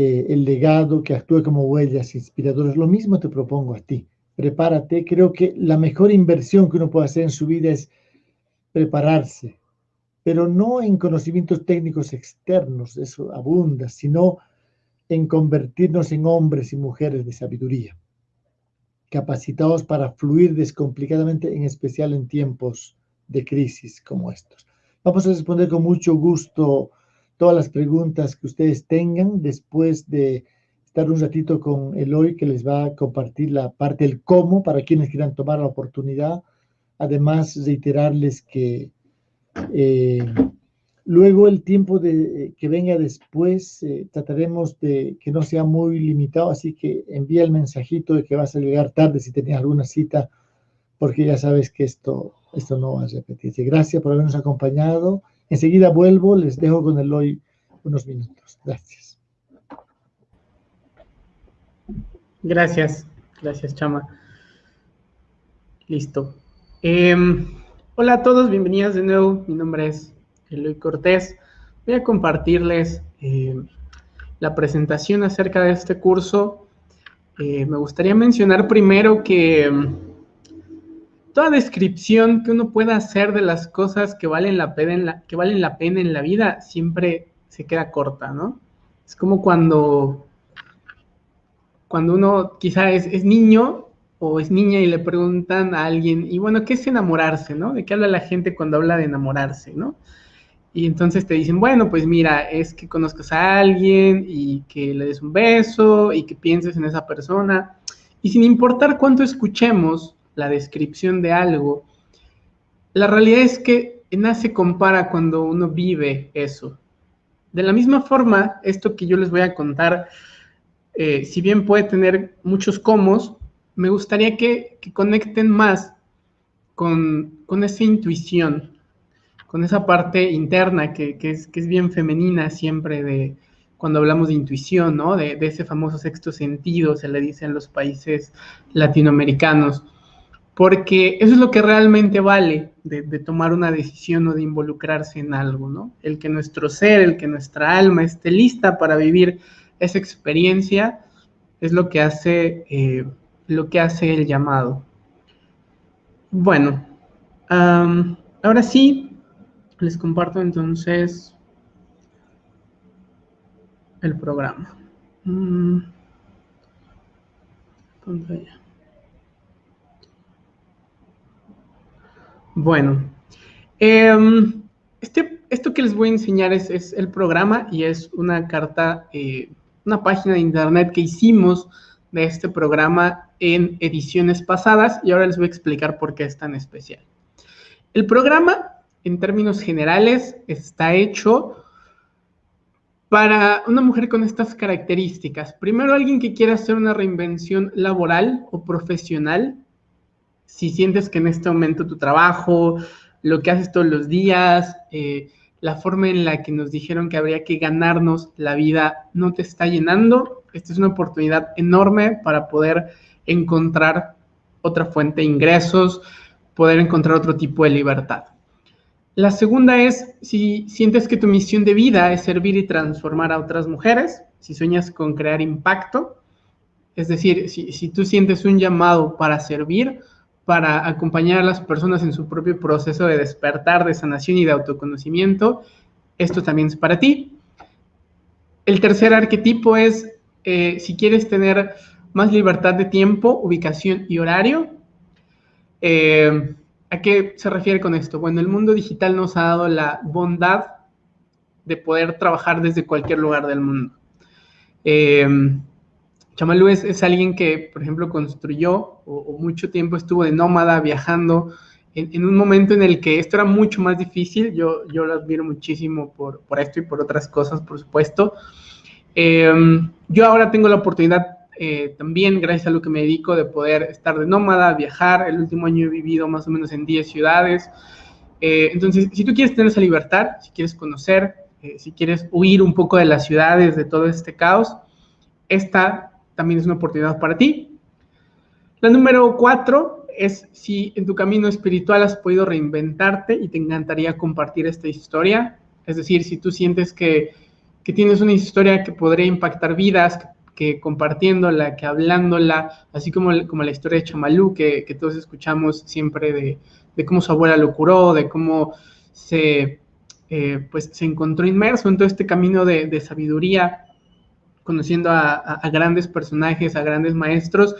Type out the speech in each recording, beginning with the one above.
eh, el legado, que actúe como huellas inspiradoras. Lo mismo te propongo a ti. Prepárate. Creo que la mejor inversión que uno puede hacer en su vida es prepararse, pero no en conocimientos técnicos externos, eso abunda, sino en convertirnos en hombres y mujeres de sabiduría, capacitados para fluir descomplicadamente, en especial en tiempos de crisis como estos. Vamos a responder con mucho gusto todas las preguntas que ustedes tengan después de estar un ratito con Eloy que les va a compartir la parte del cómo para quienes quieran tomar la oportunidad. Además, reiterarles que eh, luego el tiempo de, que venga después eh, trataremos de que no sea muy limitado, así que envía el mensajito de que vas a llegar tarde si tenías alguna cita, porque ya sabes que esto, esto no va a repetirse. Gracias por habernos acompañado. Enseguida vuelvo, les dejo con el hoy unos minutos. Gracias. Gracias, gracias Chama. Listo. Em, hola a todos, bienvenidos de nuevo. Mi nombre es Eloy Cortés. Voy a compartirles em, la presentación acerca de este curso. Eh, me gustaría mencionar primero que em, toda descripción que uno pueda hacer de las cosas que valen la pena en la, que valen la pena en la vida siempre se queda corta, ¿no? Es como cuando, cuando uno quizá es, niño o es niña y le preguntan a alguien, y bueno, ¿qué es enamorarse, no? ¿De qué habla la gente cuando habla de enamorarse, no? Y entonces te dicen, bueno, pues mira, es que conozcas a alguien y que le des un beso y que pienses en esa persona. Y sin importar cuánto escuchemos, la descripción de algo, la realidad es que nada se compara cuando uno vive eso. De la misma forma, esto que yo les voy a contar, eh, si bien puede tener muchos comos, me gustaría que, conecten más con, esa intuición, con esa parte interna que, es, que, es, bien femenina siempre de cuando hablamos de intuición, ¿no? De, de ese famoso sexto sentido, se le dice en los países latinoamericanos porque eso es lo que realmente vale de, tomar una decisión o de involucrarse en algo, ¿no? El que nuestro ser, el que nuestra alma esté lista para vivir esa experiencia es lo que hace, eh, lo que hace el llamado. Bueno, ahora sí, les comparto entonces el programa. Mm. Bueno, em, este, esto que les voy a enseñar es, el programa y es una carta, eh, una página de internet que hicimos de este programa en ediciones pasadas y ahora les voy a explicar por qué es tan especial. El programa, en términos generales, está hecho para una mujer con estas características. Primero, alguien que quiera hacer una reinvención laboral o profesional si sientes que en este momento tu trabajo, lo que haces todos los días, eh, la forma en la que nos dijeron que habría que ganarnos la vida no te está llenando, esta es una oportunidad enorme para poder encontrar otra fuente de ingresos, poder encontrar otro tipo de libertad. La segunda es si sientes que tu misión de vida es servir y transformar a otras mujeres, si sueñas con crear impacto, es decir, si, si tú sientes un llamado para servir, para acompañar a las personas en su propio proceso de despertar, de sanación y de autoconocimiento. Esto también es para ti. El tercer arquetipo es eh, si quieres tener más libertad de tiempo, ubicación y horario. Eh, ¿A qué se refiere con esto? Bueno, el mundo digital nos ha dado la bondad de poder trabajar desde cualquier lugar del mundo. Eh, Chamalú es, alguien que, por ejemplo, construyó o, mucho tiempo estuvo de nómada viajando en, un momento en el que esto era mucho más difícil. Yo, yo lo admiro muchísimo por, por esto y por otras cosas, por supuesto. Em, yo ahora tengo la oportunidad eh, también, gracias a lo que me dedico, de poder estar de nómada, viajar. El último año he vivido más o menos en 10 ciudades. Eh, entonces, si tú quieres tener esa libertad, si quieres conocer, eh, si quieres huir un poco de las ciudades, de todo este caos, esta también es una oportunidad para ti. La número cuatro es si en tu camino espiritual has podido reinventarte y te encantaría compartir esta historia. Es decir, si tú sientes que que tienes una historia que podría impactar vidas, que compartiéndola, que hablándola, así como, como la historia de Chamalú, que, que todos escuchamos siempre de, de, cómo su abuela lo curó, de cómo se, eh, pues, se encontró inmerso en todo este camino de, de sabiduría, conociendo a, grandes personajes, a grandes maestros.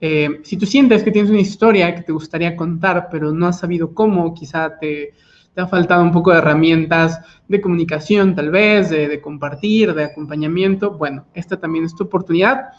Eh, si tú sientes que tienes una historia que te gustaría contar, pero no has sabido cómo, quizá te, te ha faltado un poco de herramientas de comunicación, tal vez, de, compartir, de acompañamiento. Bueno, esta también es tu oportunidad.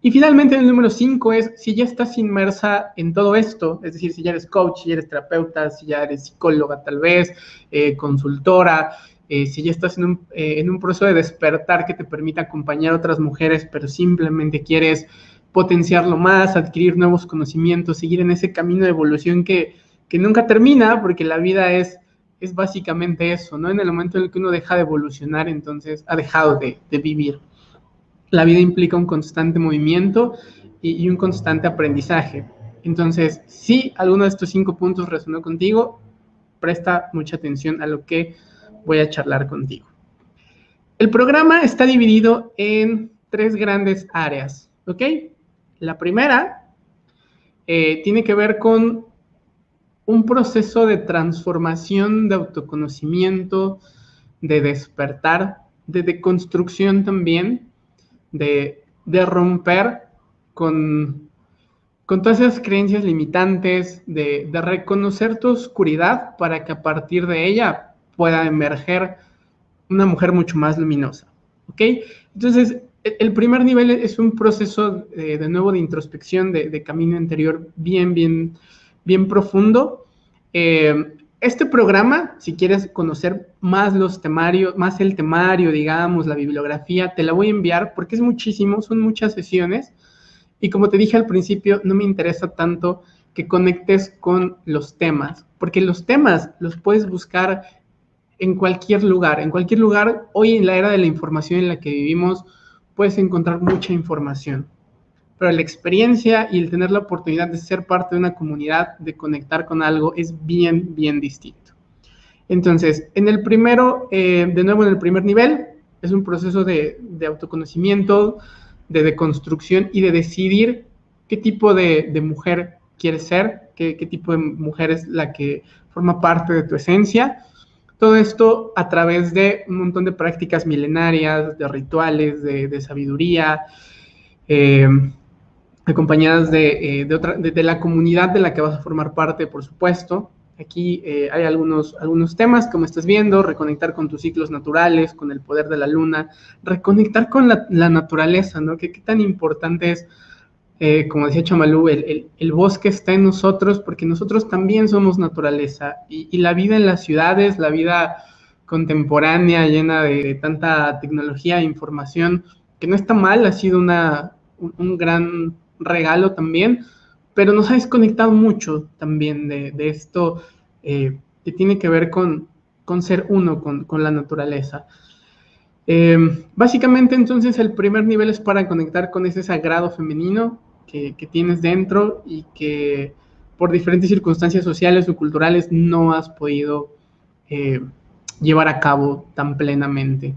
Y finalmente el número cinco es, si ya estás inmersa en todo esto, es decir, si ya eres coach, si ya eres terapeuta, si ya eres psicóloga tal vez, eh, consultora, eh, si ya estás en un, eh, en un proceso de despertar que te permita acompañar a otras mujeres, pero simplemente quieres potenciarlo más, adquirir nuevos conocimientos, seguir en ese camino de evolución que, que nunca termina, porque la vida es es básicamente eso, ¿no? En el momento en el que uno deja de evolucionar, entonces ha dejado de, vivir. La vida implica un constante movimiento y, un constante aprendizaje. Entonces, si alguno de estos cinco puntos resonó contigo, presta mucha atención a lo que voy a charlar contigo. El programa está dividido en tres grandes áreas, ¿ok? La primera eh, tiene que ver con un proceso de transformación, de autoconocimiento, de despertar, de deconstrucción también, de, romper con, con todas esas creencias limitantes, de, reconocer tu oscuridad para que a partir de ella pueda emerger una mujer mucho más luminosa. ¿Ok? Entonces, e, el primer nivel es un proceso de, de nuevo de introspección, de, de, camino interior bien, bien bien profundo. Eh, este programa, si quieres conocer más los temarios, más el temario, digamos, la bibliografía, te la voy a enviar porque es muchísimo, son muchas sesiones. Y como te dije al principio, no me interesa tanto que conectes con los temas, porque los temas los puedes buscar en cualquier lugar. En cualquier lugar, hoy en la era de la información en la que vivimos, puedes encontrar mucha información pero la experiencia y el tener la oportunidad de ser parte de una comunidad, de conectar con algo, es bien, bien distinto. Entonces, en el primero, eh, de nuevo en el primer nivel, es un proceso de, autoconocimiento, de deconstrucción y de decidir qué tipo de, mujer quieres ser, qué, tipo de mujer es la que forma parte de tu esencia. Todo esto a través de un montón de prácticas milenarias, de rituales, de, sabiduría, eh, acompañadas de, eh, otra, de, la comunidad de la que vas a formar parte, por supuesto. Aquí eh, hay algunos, algunos temas, como estás viendo, reconectar con tus ciclos naturales, con el poder de la luna, reconectar con la, naturaleza, ¿no? ¿Qué, ¿Qué, tan importante es, eh, como decía Chamalú, el, bosque está en nosotros porque nosotros también somos naturaleza y, la vida en las ciudades, la vida contemporánea, llena de, tanta tecnología e información, que no está mal, ha sido una, un, gran regalo también, pero nos ha desconectado mucho también de, esto eh, que tiene que ver con, con ser uno con, la naturaleza. Eh, básicamente entonces el primer nivel es para conectar con ese sagrado femenino que, tienes dentro y que por diferentes circunstancias sociales o culturales no has podido eh, llevar a cabo tan plenamente.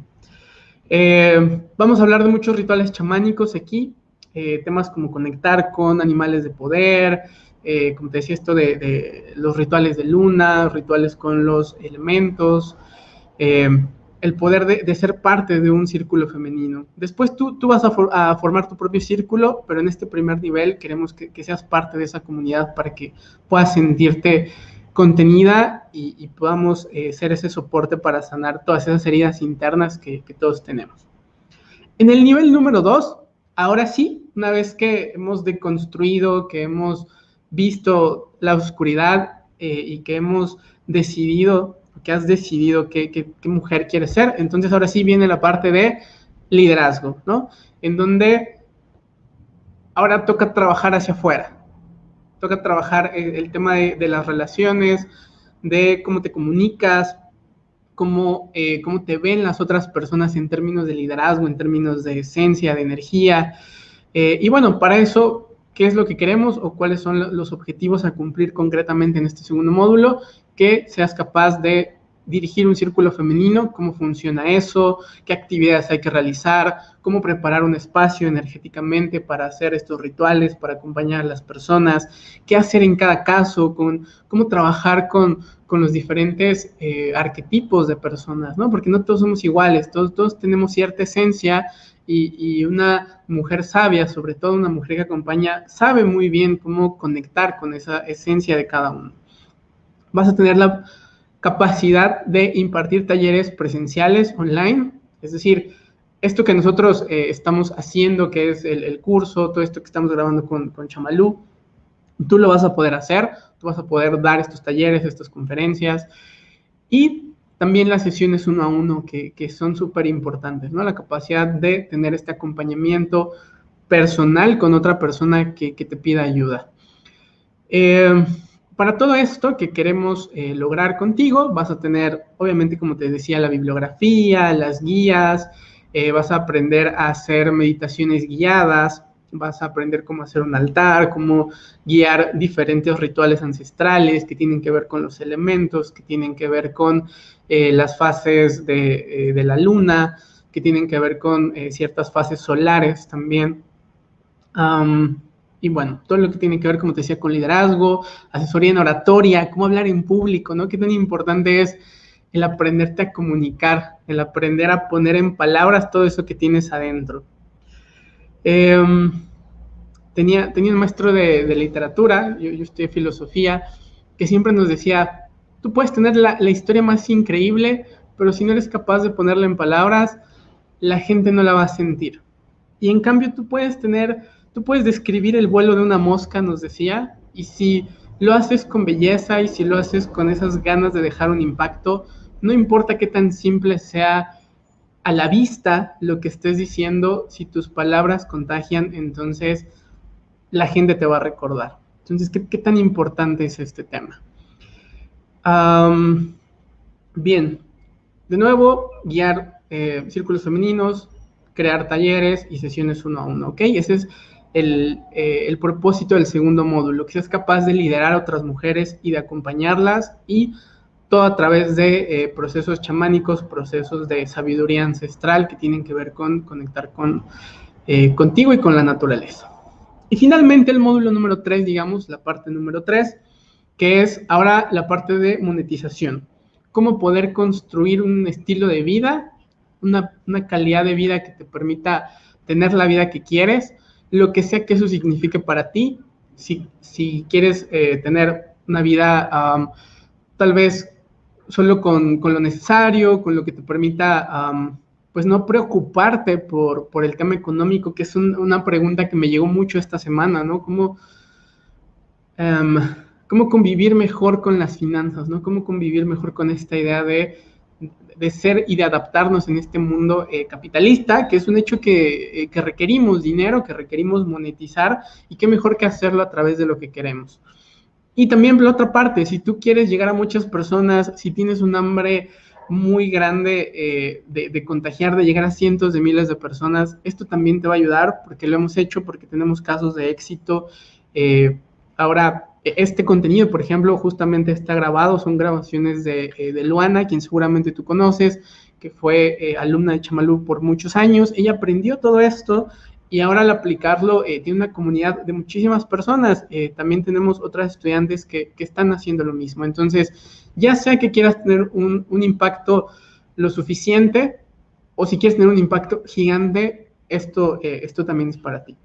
vamos a hablar de muchos rituales chamánicos aquí, eh, temas como conectar con animales de poder, eh, como te decía, esto de, los rituales de luna, rituales con los elementos, eh, el poder de, ser parte de un círculo femenino. Después tú, tú vas a, formar tu propio círculo, pero en este primer nivel queremos que, seas parte de esa comunidad para que puedas sentirte contenida y, podamos ser ese soporte para sanar todas esas heridas internas que, que todos tenemos. En el nivel número dos, ahora sí, una vez que hemos deconstruido, que hemos visto la oscuridad eh, y que hemos decidido, que has decidido qué, mujer quieres ser, entonces ahora sí viene la parte de liderazgo, ¿no? En donde ahora toca trabajar hacia afuera, toca trabajar el, tema de, las relaciones, de cómo te comunicas, cómo, eh, cómo te ven las otras personas en términos de liderazgo, en términos de esencia, de energía, eh, y bueno, para eso, ¿qué es lo que queremos o cuáles son los objetivos a cumplir concretamente en este segundo módulo? Que seas capaz de dirigir un círculo femenino, cómo funciona eso, qué actividades hay que realizar, cómo preparar un espacio energéticamente para hacer estos rituales, para acompañar a las personas, qué hacer en cada caso, con, cómo trabajar con, con los diferentes eh, arquetipos de personas, ¿no? Porque no todos somos iguales, todos, tenemos cierta esencia y, y, una mujer sabia, sobre todo una mujer que acompaña, sabe muy bien cómo conectar con esa esencia de cada uno. Vas a tener la capacidad de impartir talleres presenciales online, es decir, esto que nosotros eh, estamos haciendo, que es el, el, curso, todo esto que estamos grabando con, con Chamalú, tú lo vas a poder hacer, tú vas a poder dar estos talleres, estas conferencias y también las sesiones uno a uno que, que son súper importantes, ¿no? La capacidad de tener este acompañamiento personal con otra persona que, que te pida ayuda. Eh, para todo esto que queremos eh, lograr contigo, vas a tener, obviamente, como te decía, la bibliografía, las guías, eh, vas a aprender a hacer meditaciones guiadas, vas a aprender cómo hacer un altar, cómo guiar diferentes rituales ancestrales que tienen que ver con los elementos, que tienen que ver con eh, las fases de, la luna, que tienen que ver con ciertas fases solares también. Y bueno, todo lo que tiene que ver, como te decía, con liderazgo, asesoría en oratoria, cómo hablar en público, ¿no? Qué tan importante es el aprenderte a comunicar, el aprender a poner en palabras todo eso que tienes adentro. Eh, tenía, tenía un maestro de, de literatura, yo, yo, estudié filosofía, que siempre nos decía, tú puedes tener la, la, historia más increíble, pero si no eres capaz de ponerla en palabras, la gente no la va a sentir. Y en cambio tú puedes tener, tú puedes describir el vuelo de una mosca, nos decía, y si lo haces con belleza y si lo haces con esas ganas de dejar un impacto, no importa qué tan simple sea a la vista lo que estés diciendo, si tus palabras contagian, entonces la gente te va a recordar. Entonces, ¿qué, tan importante es este tema? Bien, de nuevo, guiar eh, círculos femeninos, crear talleres y sesiones uno a uno, ¿ok? Ese es el, eh, el propósito del segundo módulo, que seas capaz de liderar a otras mujeres y de acompañarlas y todo a través de eh, procesos chamánicos, procesos de sabiduría ancestral que tienen que ver con conectar con, eh, contigo y con la naturaleza. Y finalmente el módulo número 3, digamos, la parte número 3, que es ahora la parte de monetización. Cómo poder construir un estilo de vida, una calidad de vida que te permita tener la vida que quieres, lo que sea que eso signifique para ti. Si, si quieres eh, tener una vida tal vez solo con, con, lo necesario, con lo que te permita, pues no preocuparte por, por, el tema económico, que es un, una pregunta que me llegó mucho esta semana, ¿no? ¿Cómo, um, ¿Cómo convivir mejor con las finanzas, ¿no? ¿Cómo convivir mejor con esta idea de, de ser y de adaptarnos en este mundo eh, capitalista, que es un hecho que, eh, que requerimos dinero, que requerimos monetizar, y qué mejor que hacerlo a través de lo que queremos. Y también por la otra parte, si tú quieres llegar a muchas personas, si tienes un hambre muy grande eh, de, de, contagiar, de llegar a cientos de miles de personas, esto también te va a ayudar porque lo hemos hecho, porque tenemos casos de éxito. Ahora, este contenido, por ejemplo, justamente está grabado, son grabaciones de, eh, de Luana, quien seguramente tú conoces, que fue eh, alumna de Chamalú por muchos años. Ella aprendió todo esto y ahora al aplicarlo eh, tiene una comunidad de muchísimas personas. Eh, también tenemos otras estudiantes que, que, están haciendo lo mismo. Entonces, ya sea que quieras tener un, un, impacto lo suficiente o si quieres tener un impacto gigante, esto, esto también es para ti.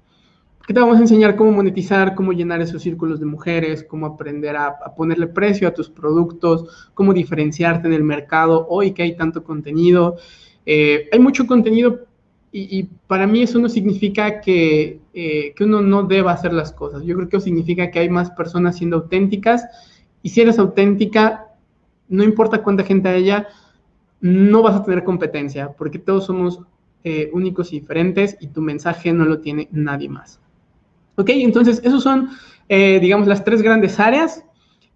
¿Qué te vamos a enseñar? Cómo monetizar, cómo llenar esos círculos de mujeres, cómo aprender a, ponerle precio a tus productos, cómo diferenciarte en el mercado hoy que hay tanto contenido. Eh, hay mucho contenido y, y, para mí eso no significa que, eh, que, uno no deba hacer las cosas. Yo creo que eso significa que hay más personas siendo auténticas. Y si eres auténtica, no importa cuánta gente haya, no vas a tener competencia, porque todos somos eh, únicos y diferentes y tu mensaje no lo tiene nadie más. Ok, entonces esos son, eh, digamos, las tres grandes áreas.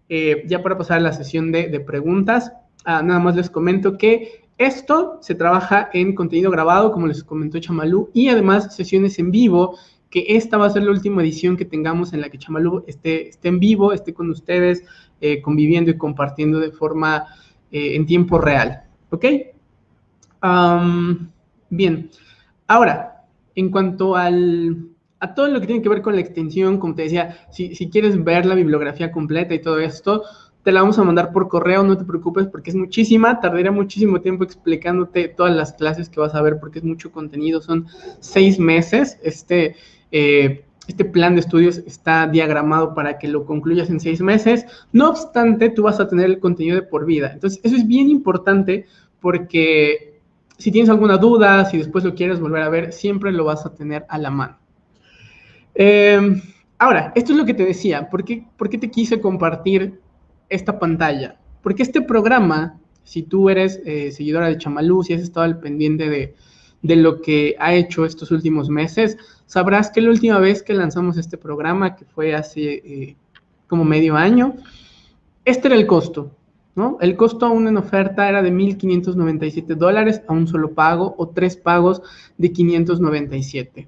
Eh, ya para pasar a la sesión de, preguntas, ah, nada más les comento que esto se trabaja en contenido grabado, como les comentó Chamalú, y además sesiones en vivo, que esta va a ser la última edición que tengamos en la que Chamalú esté, esté en vivo, esté con ustedes, eh, conviviendo y compartiendo de forma en tiempo real. ¿Ok? bien. Ahora, en cuanto al, a todo lo que tiene que ver con la extensión, como te decía, si, quieres ver la bibliografía completa y todo esto, te la vamos a mandar por correo, no te preocupes porque es muchísima, tardaría muchísimo tiempo explicándote todas las clases que vas a ver porque es mucho contenido, son seis meses, este, eh, este plan de estudios está diagramado para que lo concluyas en seis meses, no obstante, tú vas a tener el contenido de por vida, entonces eso es bien importante porque si tienes alguna duda, si después lo quieres volver a ver, siempre lo vas a tener a la mano. Eh, ahora, esto es lo que te decía, ¿por qué, por qué te quise compartir esta pantalla. Porque este programa, si tú eres eh, seguidora de Chamalú, si has estado al pendiente de, lo que ha hecho estos últimos meses, sabrás que la última vez que lanzamos este programa, que fue hace eh, como medio año, este era el costo, ¿no? El costo aún en oferta era de 1.597 dólares a un solo pago o tres pagos de 597.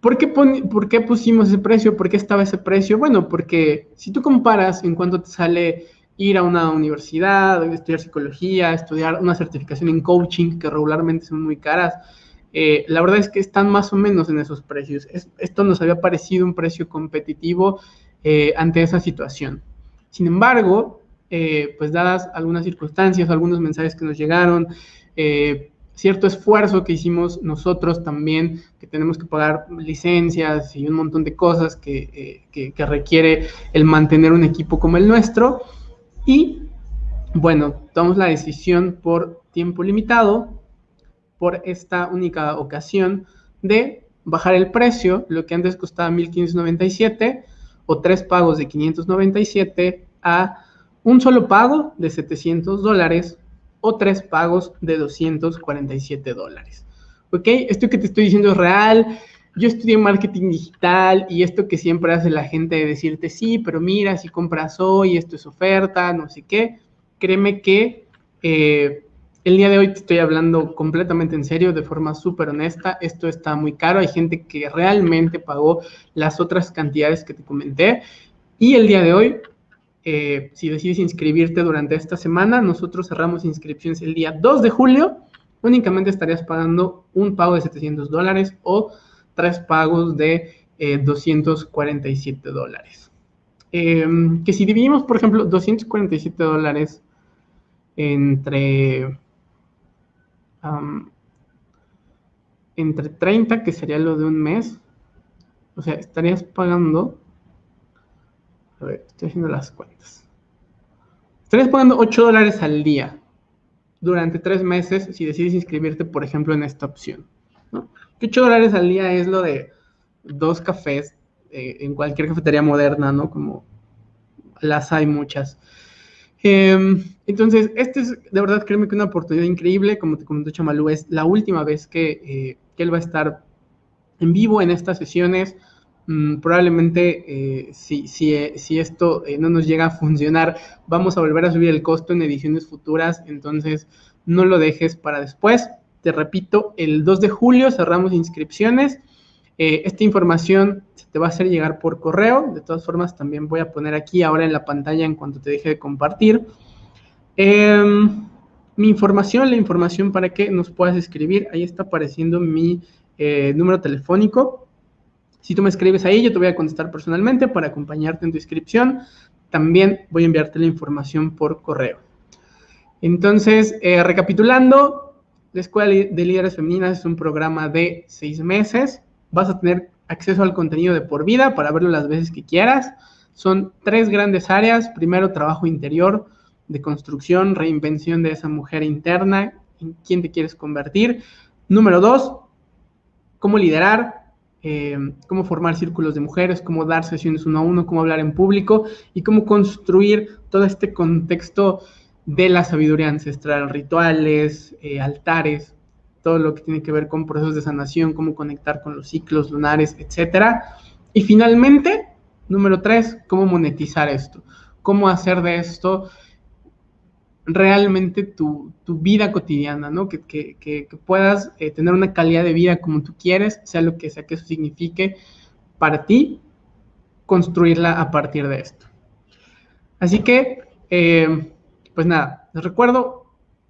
¿Por qué, ¿Por qué, pusimos ese precio? ¿Por qué estaba ese precio? Bueno, porque si tú comparas en cuánto te sale ir a una universidad, estudiar psicología, estudiar una certificación en coaching, que regularmente son muy caras, eh, la verdad es que están más o menos en esos precios. esto nos había parecido un precio competitivo eh, ante esa situación. Sin embargo, eh, pues dadas algunas circunstancias, algunos mensajes que nos llegaron, cierto esfuerzo que hicimos nosotros también, que tenemos que pagar licencias y un montón de cosas que, eh, requiere el mantener un equipo como el nuestro. Y bueno, tomamos la decisión por tiempo limitado, por esta única ocasión, de bajar el precio, lo que antes costaba 1.597 o tres pagos de 597 a un solo pago de 700 dólares o tres pagos de 247 dólares. ¿Ok? Esto que te estoy diciendo es real. Yo estudié marketing digital y esto que siempre hace la gente de decirte, sí, pero mira, si compras hoy, esto es oferta, no sé qué. Créeme que eh, el día de hoy te estoy hablando completamente en serio, de forma súper honesta. Esto está muy caro. Hay gente que realmente pagó las otras cantidades que te comenté. Y el día de hoy eh, si decides inscribirte durante esta semana, nosotros cerramos inscripciones el día 2 de julio. Únicamente estarías pagando un pago de 700 dólares o tres pagos de 247 eh, dólares. Em, que si dividimos, por ejemplo, 247 dólares entre, entre 30, que sería lo de un mes, o sea, estarías pagando a estoy haciendo las cuentas. Estarías pagando 8 dólares al día durante tres meses si decides inscribirte, por ejemplo, en esta opción. ¿no? 8 dólares al día es lo de dos cafés eh, en cualquier cafetería moderna, ¿no? Como las hay muchas. Em, entonces, este es de verdad, créeme que una oportunidad increíble. Como te comentó Chamalú, es la última vez que, eh, que él va a estar en vivo en estas sesiones. Mm, probablemente eh, si, si, eh, esto eh, no nos llega a funcionar, vamos a volver a subir el costo en ediciones futuras, entonces no lo dejes para después. Te repito, el 2 de julio cerramos inscripciones. esta información se te va a hacer llegar por correo. De todas formas, también voy a poner aquí ahora en la pantalla en cuanto te deje de compartir. Em, mi información, la información para que nos puedas escribir, ahí está apareciendo mi número telefónico si tú me escribes ahí, yo te voy a contestar personalmente para acompañarte en tu inscripción. También voy a enviarte la información por correo. Entonces, eh, recapitulando, la Escuela de Líderes Femeninas es un programa de seis meses. Vas a tener acceso al contenido de por vida para verlo las veces que quieras. Son tres grandes áreas. Primero, trabajo interior, de construcción, reinvención de esa mujer interna, en quién te quieres convertir. Número dos, cómo liderar, eh, cómo formar círculos de mujeres, cómo dar sesiones uno a uno, cómo hablar en público y cómo construir todo este contexto de la sabiduría ancestral, rituales, eh, altares, todo lo que tiene que ver con procesos de sanación, cómo conectar con los ciclos lunares, etc. Y finalmente, número tres, cómo monetizar esto, cómo hacer de esto realmente tu, vida cotidiana, ¿no? Que, puedas eh, tener una calidad de vida como tú quieres, sea lo que sea que eso signifique para ti, construirla a partir de esto. Así que, eh, pues nada, les recuerdo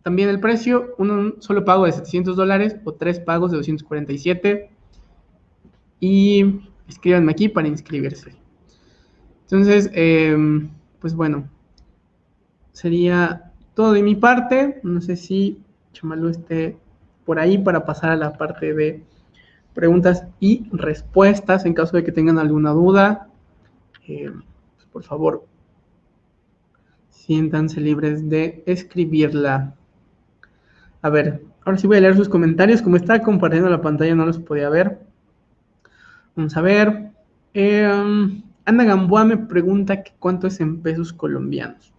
también el precio, un solo pago de 700 dólares o tres pagos de 247. Y escríbanme aquí para inscribirse. Entonces, em, pues bueno, sería de mi parte. No sé si Chamalu esté por ahí para pasar a la parte de preguntas y respuestas en caso de que tengan alguna duda. Em, pues por favor, siéntanse libres de escribirla. A ver, ahora sí voy a leer sus comentarios. Como estaba compartiendo la pantalla no los podía ver. Vamos a ver. Em, Ana Gamboa me pregunta que cuánto es en pesos colombianos.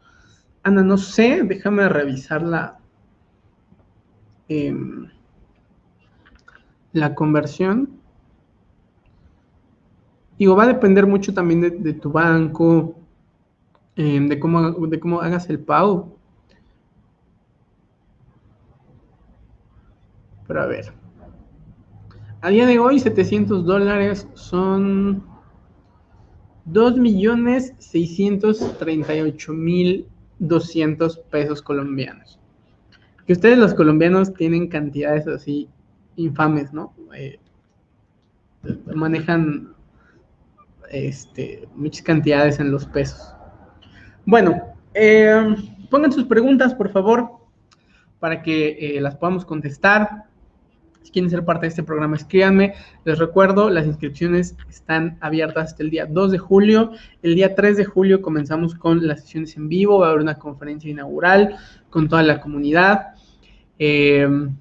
Ana, no sé, déjame revisar la, em, la conversión. Digo, va a depender mucho también de, tu banco, em, de, cómo, de cómo hagas el pago. Pero a ver. A día de hoy, 700 dólares son 2.638.200 pesos colombianos. Que ustedes los colombianos tienen cantidades así infames, ¿no? Eh, manejan este, muchas cantidades en los pesos. Bueno, eh, pongan sus preguntas, por favor, para que eh, las podamos contestar. Si quieren ser parte de este programa, escríbanme. Les recuerdo, las inscripciones están abiertas hasta el día 2 de julio. El día 3 de julio comenzamos con las sesiones en vivo. Va a haber una conferencia inaugural con toda la comunidad. Em,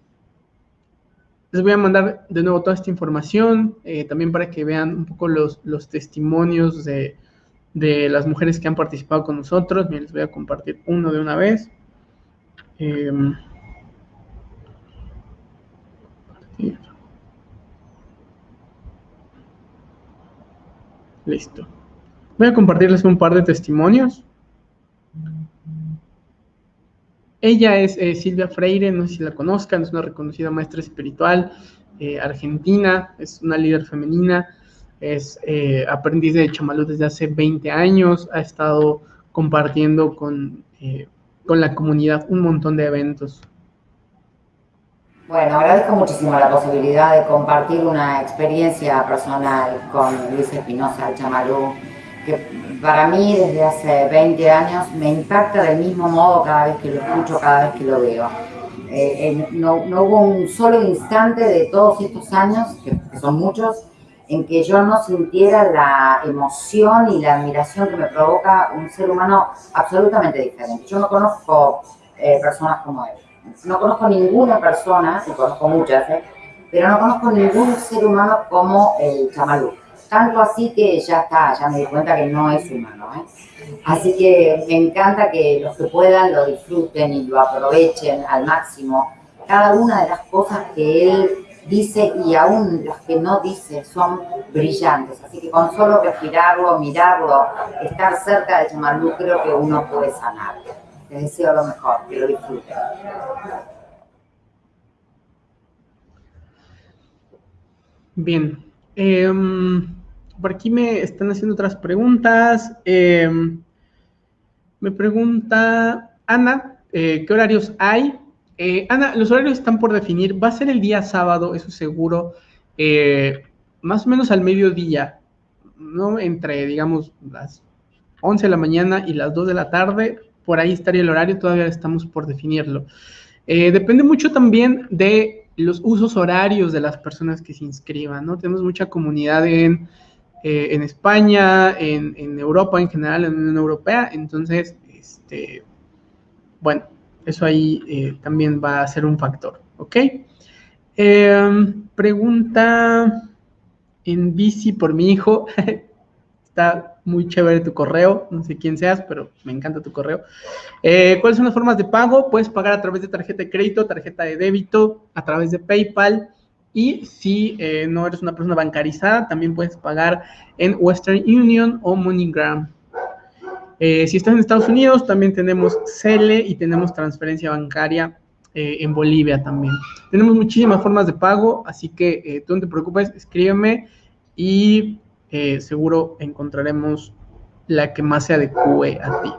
les voy a mandar de nuevo toda esta información, eh, también para que vean un poco los, los testimonios de, de, las mujeres que han participado con nosotros. les voy a compartir uno de una vez. Listo. Voy a compartirles un par de testimonios. Ella es eh, Silvia Freire, no sé si la conozcan, es una reconocida maestra espiritual eh, argentina, es una líder femenina, es eh, aprendiz de chamalú desde hace 20 años, ha estado compartiendo con, con la comunidad un montón de eventos bueno, agradezco muchísimo la posibilidad de compartir una experiencia personal con Luis Espinosa Chamalú, que para mí desde hace 20 años me impacta del mismo modo cada vez que lo escucho, cada vez que lo veo. Eh, no, hubo un solo instante de todos estos años, que, son muchos, en que yo no sintiera la emoción y la admiración que me provoca un ser humano absolutamente diferente. Yo no conozco eh, personas como él no conozco ninguna persona, y conozco muchas, ¿eh? pero no conozco ningún ser humano como el chamalú. Tanto así que ya está, ya me di cuenta que no es humano. ¿eh? Así que me encanta que los que puedan lo disfruten y lo aprovechen al máximo. Cada una de las cosas que él dice y aún las que no dice son brillantes. Así que con solo respirarlo, mirarlo, estar cerca de Chamalú, creo que uno puede sanar. Les deseo lo mejor, que lo. Bien. Em, por aquí me están haciendo otras preguntas. Em, me pregunta Ana, eh, ¿qué horarios hay? Eh, Ana, los horarios están por definir. Va a ser el día sábado, eso seguro, eh, más o menos al mediodía, ¿no? Entre, digamos, las 11 de la mañana y las 2 de la tarde por ahí estaría el horario, todavía estamos por definirlo. Eh, depende mucho también de los usos horarios de las personas que se inscriban, ¿no? Tenemos mucha comunidad en, eh, en España, en, en, Europa en general, en la Unión Europea, entonces, este, bueno, eso ahí eh, también va a ser un factor, ¿ok? Em, pregunta en bici por mi hijo, está muy chévere tu correo, no sé quién seas, pero me encanta tu correo. Eh, ¿Cuáles son las formas de pago? Puedes pagar a través de tarjeta de crédito, tarjeta de débito, a través de PayPal. Y si eh, no eres una persona bancarizada, también puedes pagar en Western Union o MoneyGram. Eh, si estás en Estados Unidos, también tenemos CELE y tenemos transferencia bancaria en Bolivia también. Tenemos muchísimas formas de pago, así que tú no te preocupes, escríbeme y seguro encontraremos la que más se adecue a ti.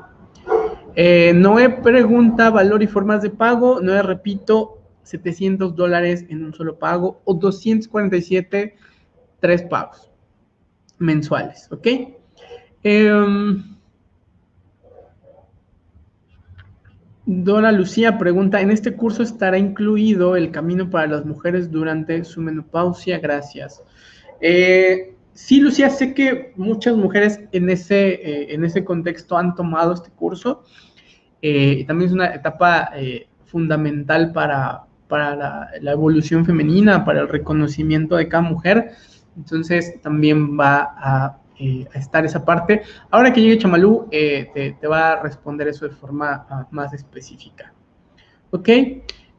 Eh, Noé pregunta valor y formas de pago. Noé, repito, 700 dólares en un solo pago o 247, tres pagos mensuales, ¿ok? Em, Dora Lucía pregunta, ¿en este curso estará incluido el camino para las mujeres durante su menopausia? Gracias. Eh, sí, Lucía, sé que muchas mujeres en ese, eh, en ese contexto han tomado este curso. Eh, también es una etapa fundamental para, para la, evolución femenina, para el reconocimiento de cada mujer. Entonces también va a, estar esa parte. Ahora que llegue Chamalú, te, te, va a responder eso de forma ah, más específica. ¿Ok?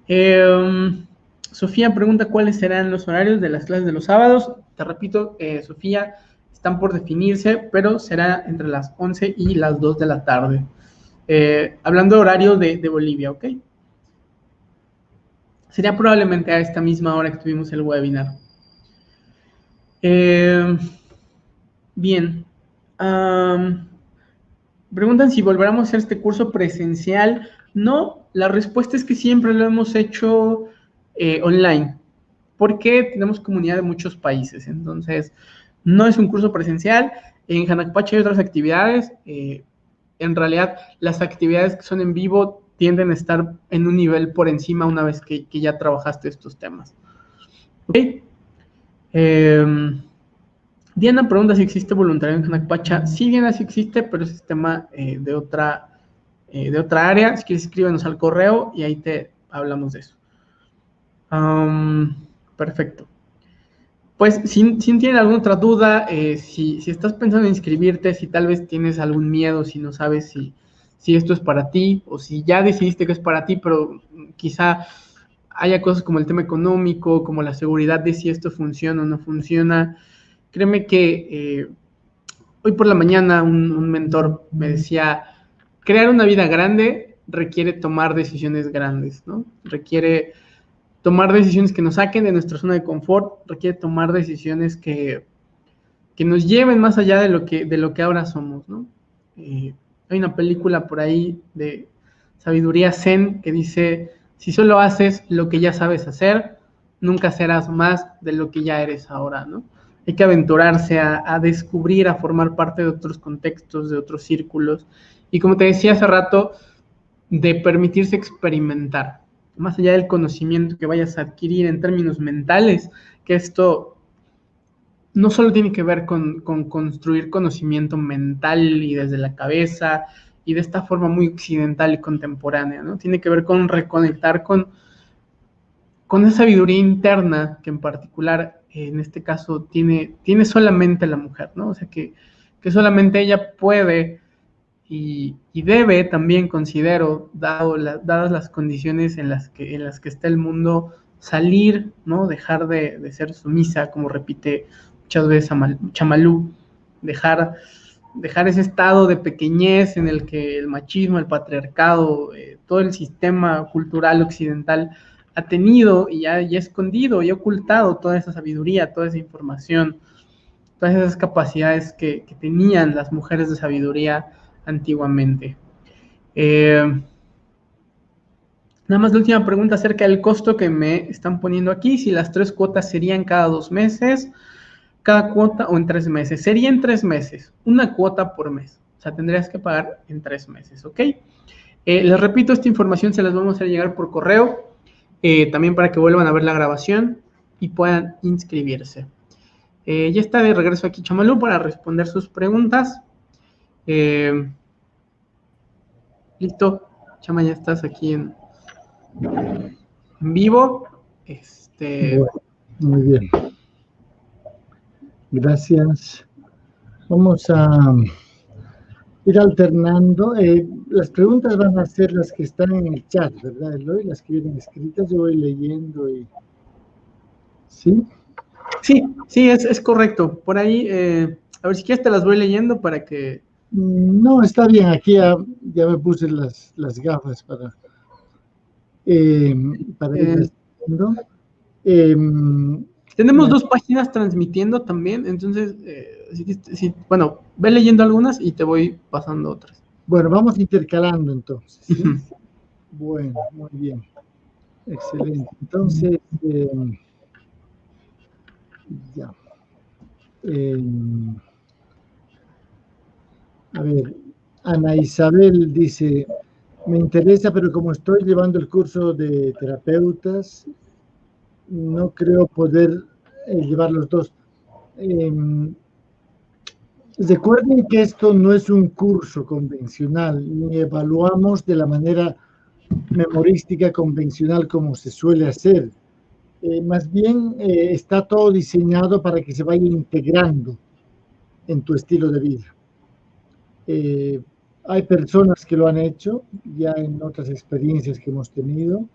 Em, Sofía pregunta cuáles serán los horarios de las clases de los sábados. Te repito, eh, Sofía, están por definirse, pero será entre las 11 y las 2 de la tarde. Eh, hablando de horario de, Bolivia, ¿ok? Sería probablemente a esta misma hora que tuvimos el webinar. Eh, bien. preguntan si volveremos a hacer este curso presencial. No, la respuesta es que siempre lo hemos hecho online, porque tenemos comunidad de muchos países. Entonces, no es un curso presencial. En Hanakpacha hay otras actividades. Eh, en realidad, las actividades que son en vivo tienden a estar en un nivel por encima una vez que, ya trabajaste estos temas. Em, Diana pregunta si existe voluntariado en Hanakpacha. Sí, Diana, sí existe, pero es tema eh, de, otra, de otra área. Si quieres, escríbenos al correo y ahí te hablamos de eso perfecto. Pues si, si tienen alguna otra duda, eh, si, estás pensando en inscribirte, si tal vez tienes algún miedo, si no sabes si, si esto es para ti o si ya decidiste que es para ti, pero quizá haya cosas como el tema económico, como la seguridad de si esto funciona o no funciona. Créeme que eh, hoy por la mañana un, un mentor me decía, crear una vida grande requiere tomar decisiones grandes, ¿no? Requiere tomar decisiones que nos saquen de nuestra zona de confort, requiere tomar decisiones que, que nos lleven más allá de lo que, de lo que ahora somos, ¿no? Eh, hay una película por ahí de sabiduría zen que dice, si solo haces lo que ya sabes hacer, nunca serás más de lo que ya eres ahora, ¿no? Hay que aventurarse a, a descubrir, a formar parte de otros contextos, de otros círculos. Y como te decía hace rato, de permitirse experimentar más allá del conocimiento que vayas a adquirir en términos mentales, que esto no solo tiene que ver con, construir conocimiento mental y desde la cabeza y de esta forma muy occidental y contemporánea, ¿no? Tiene que ver con reconectar con, con esa sabiduría interna que en particular en este caso tiene, tiene solamente la mujer, ¿no? O sea, que, que solamente ella puede y, debe también, considero, dado dadas las condiciones en las, que, en las que está el mundo, salir, ¿no? Dejar de, ser sumisa, como repite muchas veces Chamalú, dejar, dejar ese estado de pequeñez en el que el machismo, el patriarcado, eh, todo el sistema cultural occidental ha tenido y ha, escondido y ha ocultado toda esa sabiduría, toda esa información, todas esas capacidades que tenían las mujeres de sabiduría antiguamente. Eh, nada más la última pregunta acerca del costo que me están poniendo aquí, si las tres cuotas serían cada dos meses, cada cuota o en tres meses. Sería en tres meses, una cuota por mes. O sea, tendrías que pagar en tres meses, ¿ok? Eh, les repito, esta información se las vamos a hacer llegar por correo, eh, también para que vuelvan a ver la grabación y puedan inscribirse. ya está de regreso aquí Chamalú para responder sus preguntas. Eh, listo, Chama, ya estás aquí en, vivo. Este... muy bien. Gracias. Vamos a ir alternando. Eh, las preguntas van a ser las que están en el chat, ¿verdad, Eloy? Las que vienen escritas, yo voy leyendo y... ¿Sí? Sí, sí, es, es correcto. Por ahí, eh, a ver si quieres te las voy leyendo para que no, está bien, aquí ya, me puse las, gafas para, eh, para ir eh, em, Tenemos dos páginas transmitiendo también, entonces, eh, bueno, ve leyendo algunas y te voy pasando otras. Bueno, vamos intercalando entonces. Bueno, muy bien. Excelente. Entonces, eh, ya. A ver, Ana Isabel dice, me interesa, pero como estoy llevando el curso de terapeutas, no creo poder eh, llevar los dos. Em, recuerden que esto no es un curso convencional, ni evaluamos de la manera memorística convencional como se suele hacer. Eh, más bien eh, está todo diseñado para que se vaya integrando en tu estilo de vida. Eh, hay personas que lo han hecho ya en otras experiencias que hemos tenido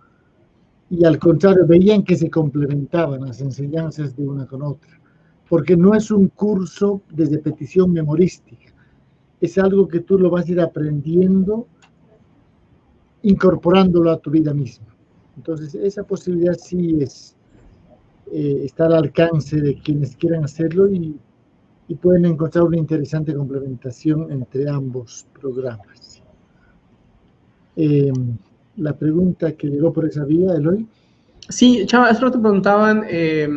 y al contrario veían que se complementaban las enseñanzas de una con otra, porque no es un curso de repetición memorística, es algo que tú lo vas a ir aprendiendo incorporándolo a tu vida misma. Entonces, esa posibilidad sí es, eh, está al alcance de quienes quieran hacerlo y, y, pueden encontrar una interesante complementación entre ambos programas. Eh, la pregunta que llegó por esa vía, Eloy. Sí, Chava, hace te preguntaban eh,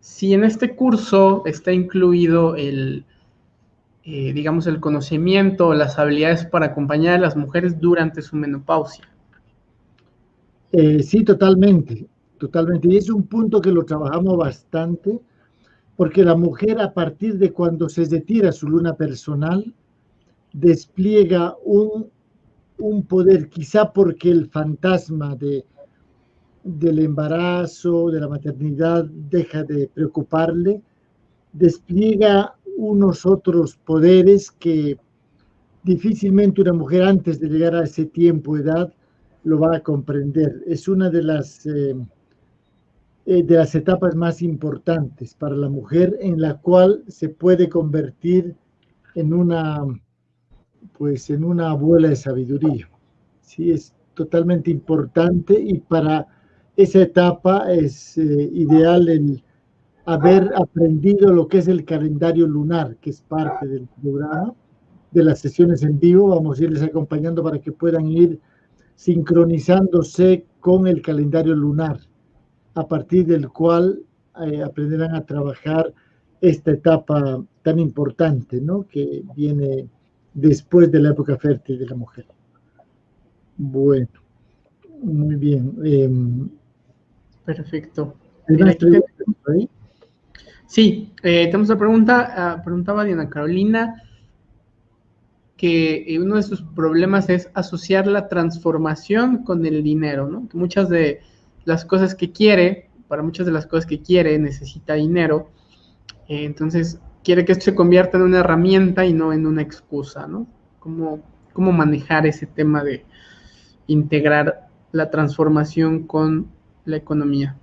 si en este curso está incluido el, eh, digamos, el conocimiento, las habilidades para acompañar a las mujeres durante su menopausia. Eh, sí, totalmente, totalmente. Y es un punto que lo trabajamos bastante, porque la mujer a partir de cuando se retira su luna personal, despliega un, un poder, quizá porque el fantasma de, del embarazo, de la maternidad, deja de preocuparle, despliega unos otros poderes que difícilmente una mujer antes de llegar a ese tiempo, edad, lo va a comprender. Es una de las, eh, eh, de las etapas más importantes para la mujer en la cual se puede convertir en una, pues, en una abuela de sabiduría. Sí, es totalmente importante y para esa etapa es eh, ideal el haber aprendido lo que es el calendario lunar, que es parte del programa, de las sesiones en vivo. Vamos a irles acompañando para que puedan ir sincronizándose con el calendario lunar, a partir del cual eh, aprenderán a trabajar esta etapa tan importante, ¿no? Que viene después de la época fértil de la mujer. Bueno, muy bien. Em, Perfecto. Sí, eh, tenemos una pregunta, uh, preguntaba Diana Carolina, que eh, uno de sus problemas es asociar la transformación con el dinero, ¿no? Que muchas de las cosas que quiere, para muchas de las cosas que quiere, necesita dinero. Eh, entonces, quiere que esto se convierta en una herramienta y no en una excusa, ¿no? ¿Cómo, cómo manejar ese tema de integrar la transformación con la economía?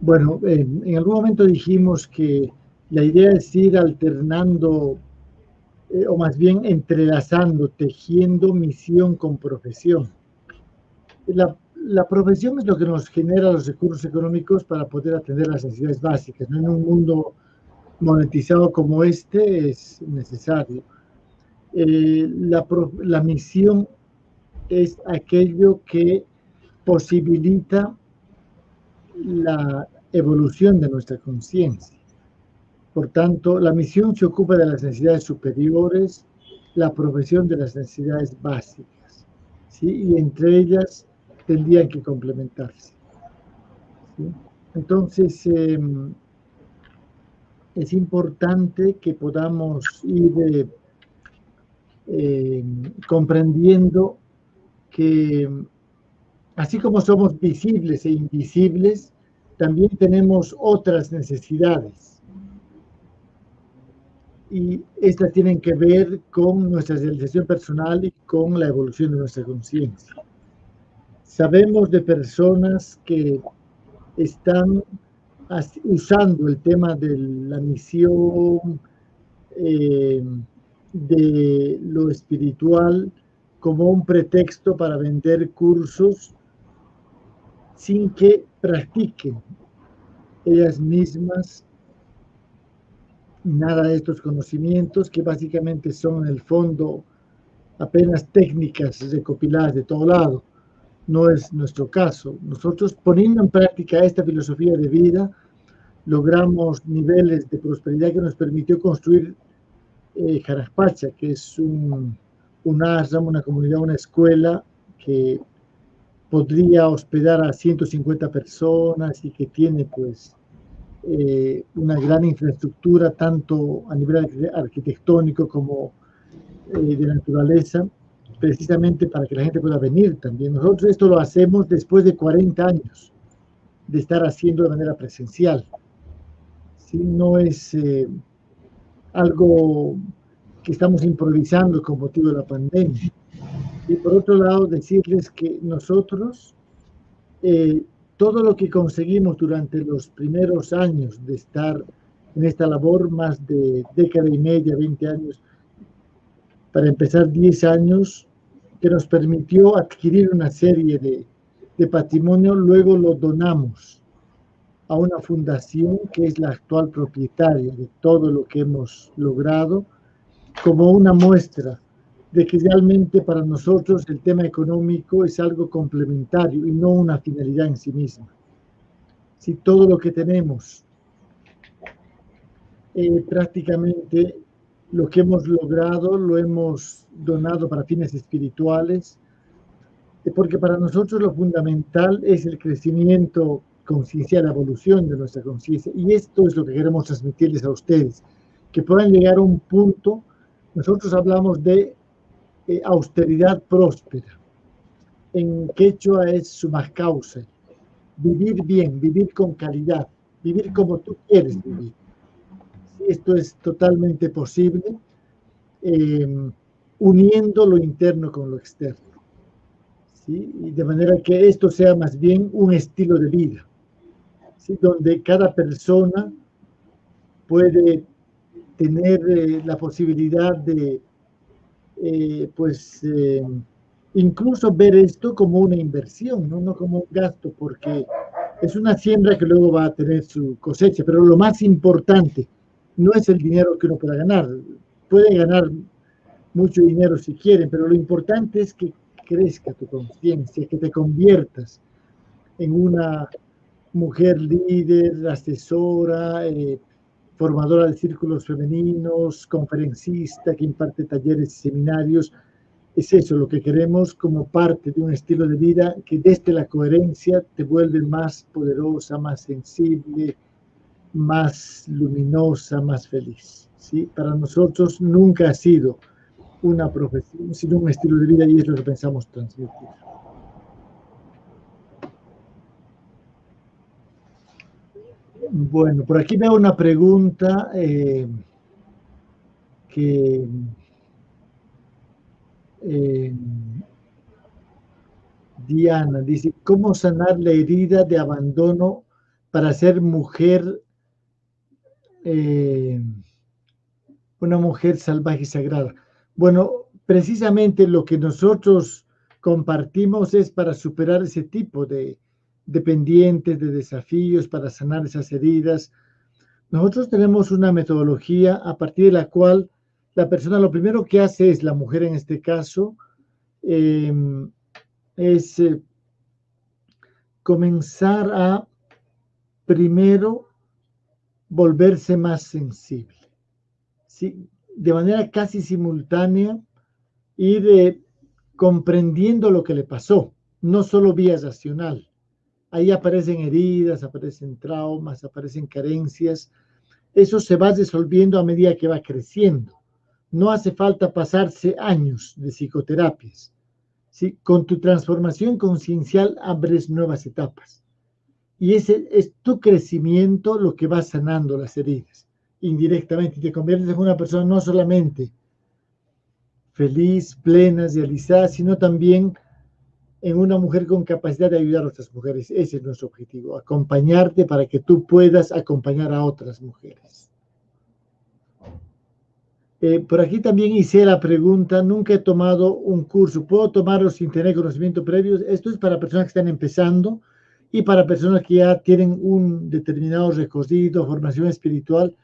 Bueno, en algún momento dijimos que la idea es ir alternando, eh, o más bien entrelazando, tejiendo misión con profesión. La, profesión es lo que nos genera los recursos económicos para poder atender las necesidades básicas. En un mundo monetizado como este es necesario. Eh, la, la misión es aquello que posibilita la evolución de nuestra conciencia. Por tanto, la misión se ocupa de las necesidades superiores, la profesión de las necesidades básicas, ¿sí? y entre ellas tendrían que complementarse. Entonces, em, es importante que podamos ir eh, em, comprendiendo que así como somos visibles e invisibles, también tenemos otras necesidades. Y estas tienen que ver con nuestra realización personal y con la evolución de nuestra conciencia. Sabemos de personas que están usando el tema de la misión, eh, de lo espiritual, como un pretexto para vender cursos sin que practiquen ellas mismas nada de estos conocimientos que básicamente son en el fondo apenas técnicas recopiladas de todo lado. No es nuestro caso. Nosotros poniendo en práctica esta filosofía de vida, logramos niveles de prosperidad que nos permitió construir eh, que es un, un una comunidad, una escuela que podría hospedar a 150 personas y que tiene pues eh, una gran infraestructura tanto a nivel arquitectónico como eh, de naturaleza, precisamente para que la gente pueda venir también. Nosotros esto lo hacemos después de 40 años de estar haciendo de manera presencial. Si No es eh, algo que estamos improvisando con motivo de la pandemia. Y por otro lado, decirles que nosotros, eh, todo lo que conseguimos durante los primeros años de estar en esta labor, más de década y media, 20 años, para empezar 10 años, que nos permitió adquirir una serie de, de patrimonio, luego lo donamos a una fundación que es la actual propietaria de todo lo que hemos logrado, como una muestra de que realmente para nosotros el tema económico es algo complementario y no una finalidad en sí misma. Si todo lo que tenemos, eh, prácticamente lo que hemos logrado lo hemos donado para fines espirituales, eh, porque para nosotros lo fundamental es el crecimiento conciencial, la evolución de nuestra conciencia. Y esto es lo que queremos transmitirles a ustedes, que puedan llegar a un punto, nosotros hablamos de eh, austeridad próspera. En quechua es su más causa. Vivir bien, vivir con calidad, vivir como tú quieres vivir. Esto es totalmente posible eh, uniendo lo interno con lo externo. ¿sí? Y de manera que esto sea más bien un estilo de vida, ¿sí? donde cada persona puede tener eh, la posibilidad de eh, pues eh, incluso ver esto como una inversión, ¿no? no como un gasto, porque es una siembra que luego va a tener su cosecha, pero lo más importante no es el dinero que uno pueda ganar, puede ganar mucho dinero si quieren, pero lo importante es que crezca tu conciencia, que te conviertas en una mujer líder, asesora, eh, formadora de círculos femeninos, conferencista que imparte talleres y seminarios. Es eso lo que queremos como parte de un estilo de vida que desde la coherencia te vuelve más poderosa, más sensible, más luminosa, más feliz. ¿sí? Para nosotros nunca ha sido una profesión, sino un estilo de vida y es lo que pensamos transmitir. Bueno, por aquí veo una pregunta eh, que eh, Diana dice, ¿cómo sanar la herida de abandono para ser mujer, eh, una mujer salvaje y sagrada? Bueno, precisamente lo que nosotros compartimos es para superar ese tipo de, dependientes de desafíos para sanar esas heridas. Nosotros tenemos una metodología a partir de la cual la persona lo primero que hace es, la mujer en este caso, em, es eh, comenzar a primero volverse más sensible. ¿sí? De manera casi simultánea, ir eh, comprendiendo lo que le pasó, no solo vía racional. Ahí aparecen heridas, aparecen traumas, aparecen carencias. Eso se va resolviendo a medida que va creciendo. No hace falta pasarse años de psicoterapias. ¿sí? Con tu transformación conciencial abres nuevas etapas. Y ese es tu crecimiento lo que va sanando las heridas indirectamente. Te conviertes en una persona no solamente feliz, plena, realizada, sino también en una mujer con capacidad de ayudar a otras mujeres. Ese es nuestro objetivo, acompañarte para que tú puedas acompañar a otras mujeres. Eh, por aquí también hice la pregunta, nunca he tomado un curso, ¿puedo tomarlo sin tener conocimiento previo? Esto es para personas que están empezando y para personas que ya tienen un determinado recorrido, formación espiritual.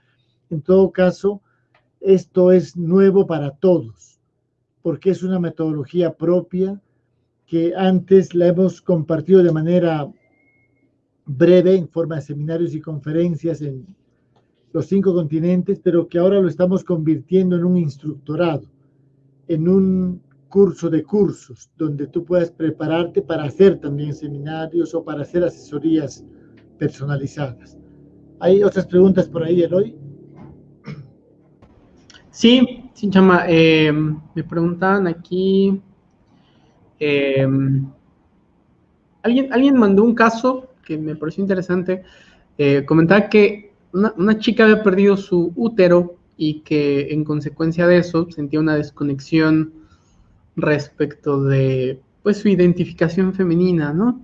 En todo caso, esto es nuevo para todos, porque es una metodología propia que antes la hemos compartido de manera breve en forma de seminarios y conferencias en los cinco continentes, pero que ahora lo estamos convirtiendo en un instructorado, en un curso de cursos, donde tú puedas prepararte para hacer también seminarios o para hacer asesorías personalizadas. ¿Hay otras preguntas por ahí, Eloy? Sí, sí, chama. Eh, me preguntaban aquí. Eh, alguien, alguien mandó un caso que me pareció interesante. Eh, comentaba que una, una, chica había perdido su útero y que en consecuencia de eso sentía una desconexión respecto de pues su identificación femenina, ¿no?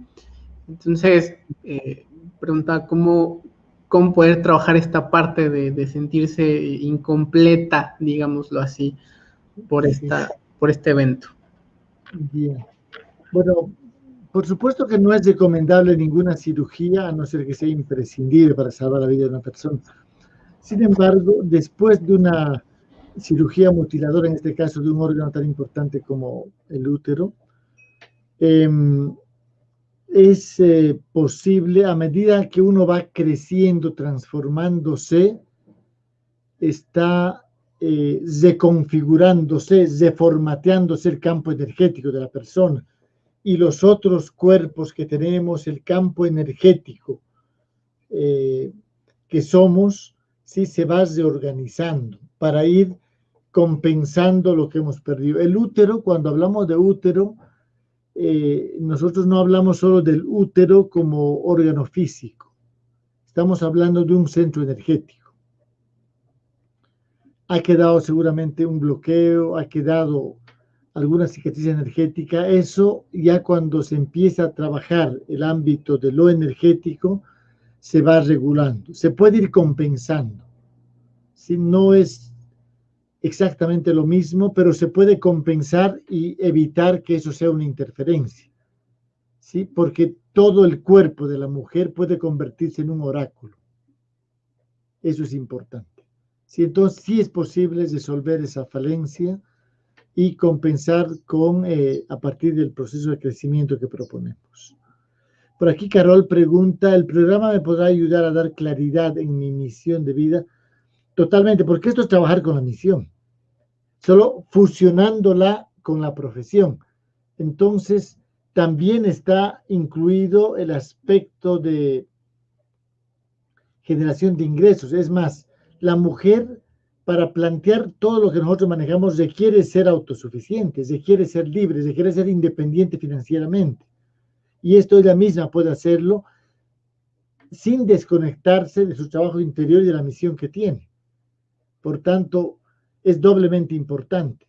Entonces, eh, preguntaba cómo, cómo poder trabajar esta parte de, sentirse incompleta, digámoslo así, por, esta, por este evento. Bien. Bueno, por supuesto que no es recomendable ninguna cirugía, a no ser que sea imprescindible para salvar la vida de una persona. Sin embargo, después de una cirugía mutiladora, en este caso de un órgano tan importante como el útero, em, es eh, posible a medida que uno va creciendo, transformándose, está eh, reconfigurándose, reformateándose el campo energético de la persona. Y los otros cuerpos que tenemos, el campo energético eh, que somos, sí se va reorganizando. Para ir compensando lo que hemos perdido. El útero, cuando hablamos de útero, eh, nosotros no hablamos solo del útero como órgano físico, estamos hablando de un centro energético. Ha quedado seguramente un bloqueo, ha quedado alguna cicatriz energética, eso ya cuando se empieza a trabajar el ámbito de lo energético, se va regulando, se puede ir compensando. Si no es exactamente lo mismo, pero se puede compensar y evitar que eso sea una interferencia. ¿Sí? Porque todo el cuerpo de la mujer puede convertirse en un oráculo. Eso es importante. ¿Sí? Entonces, sí es posible resolver esa falencia y compensar con, eh, a partir del proceso de crecimiento que proponemos. Por aquí Carol pregunta, ¿el programa me podrá ayudar a dar claridad en mi misión de vida? Totalmente, porque esto es trabajar con la misión solo fusionándola con la profesión. Entonces, también está incluido el aspecto de generación de ingresos. Es más, la mujer para plantear todo lo que nosotros manejamos requiere ser autosuficiente, requiere ser libre, requiere ser independiente financieramente. Y esto ella misma puede hacerlo sin desconectarse de su trabajo interior y de la misión que tiene. Por tanto, es doblemente importante.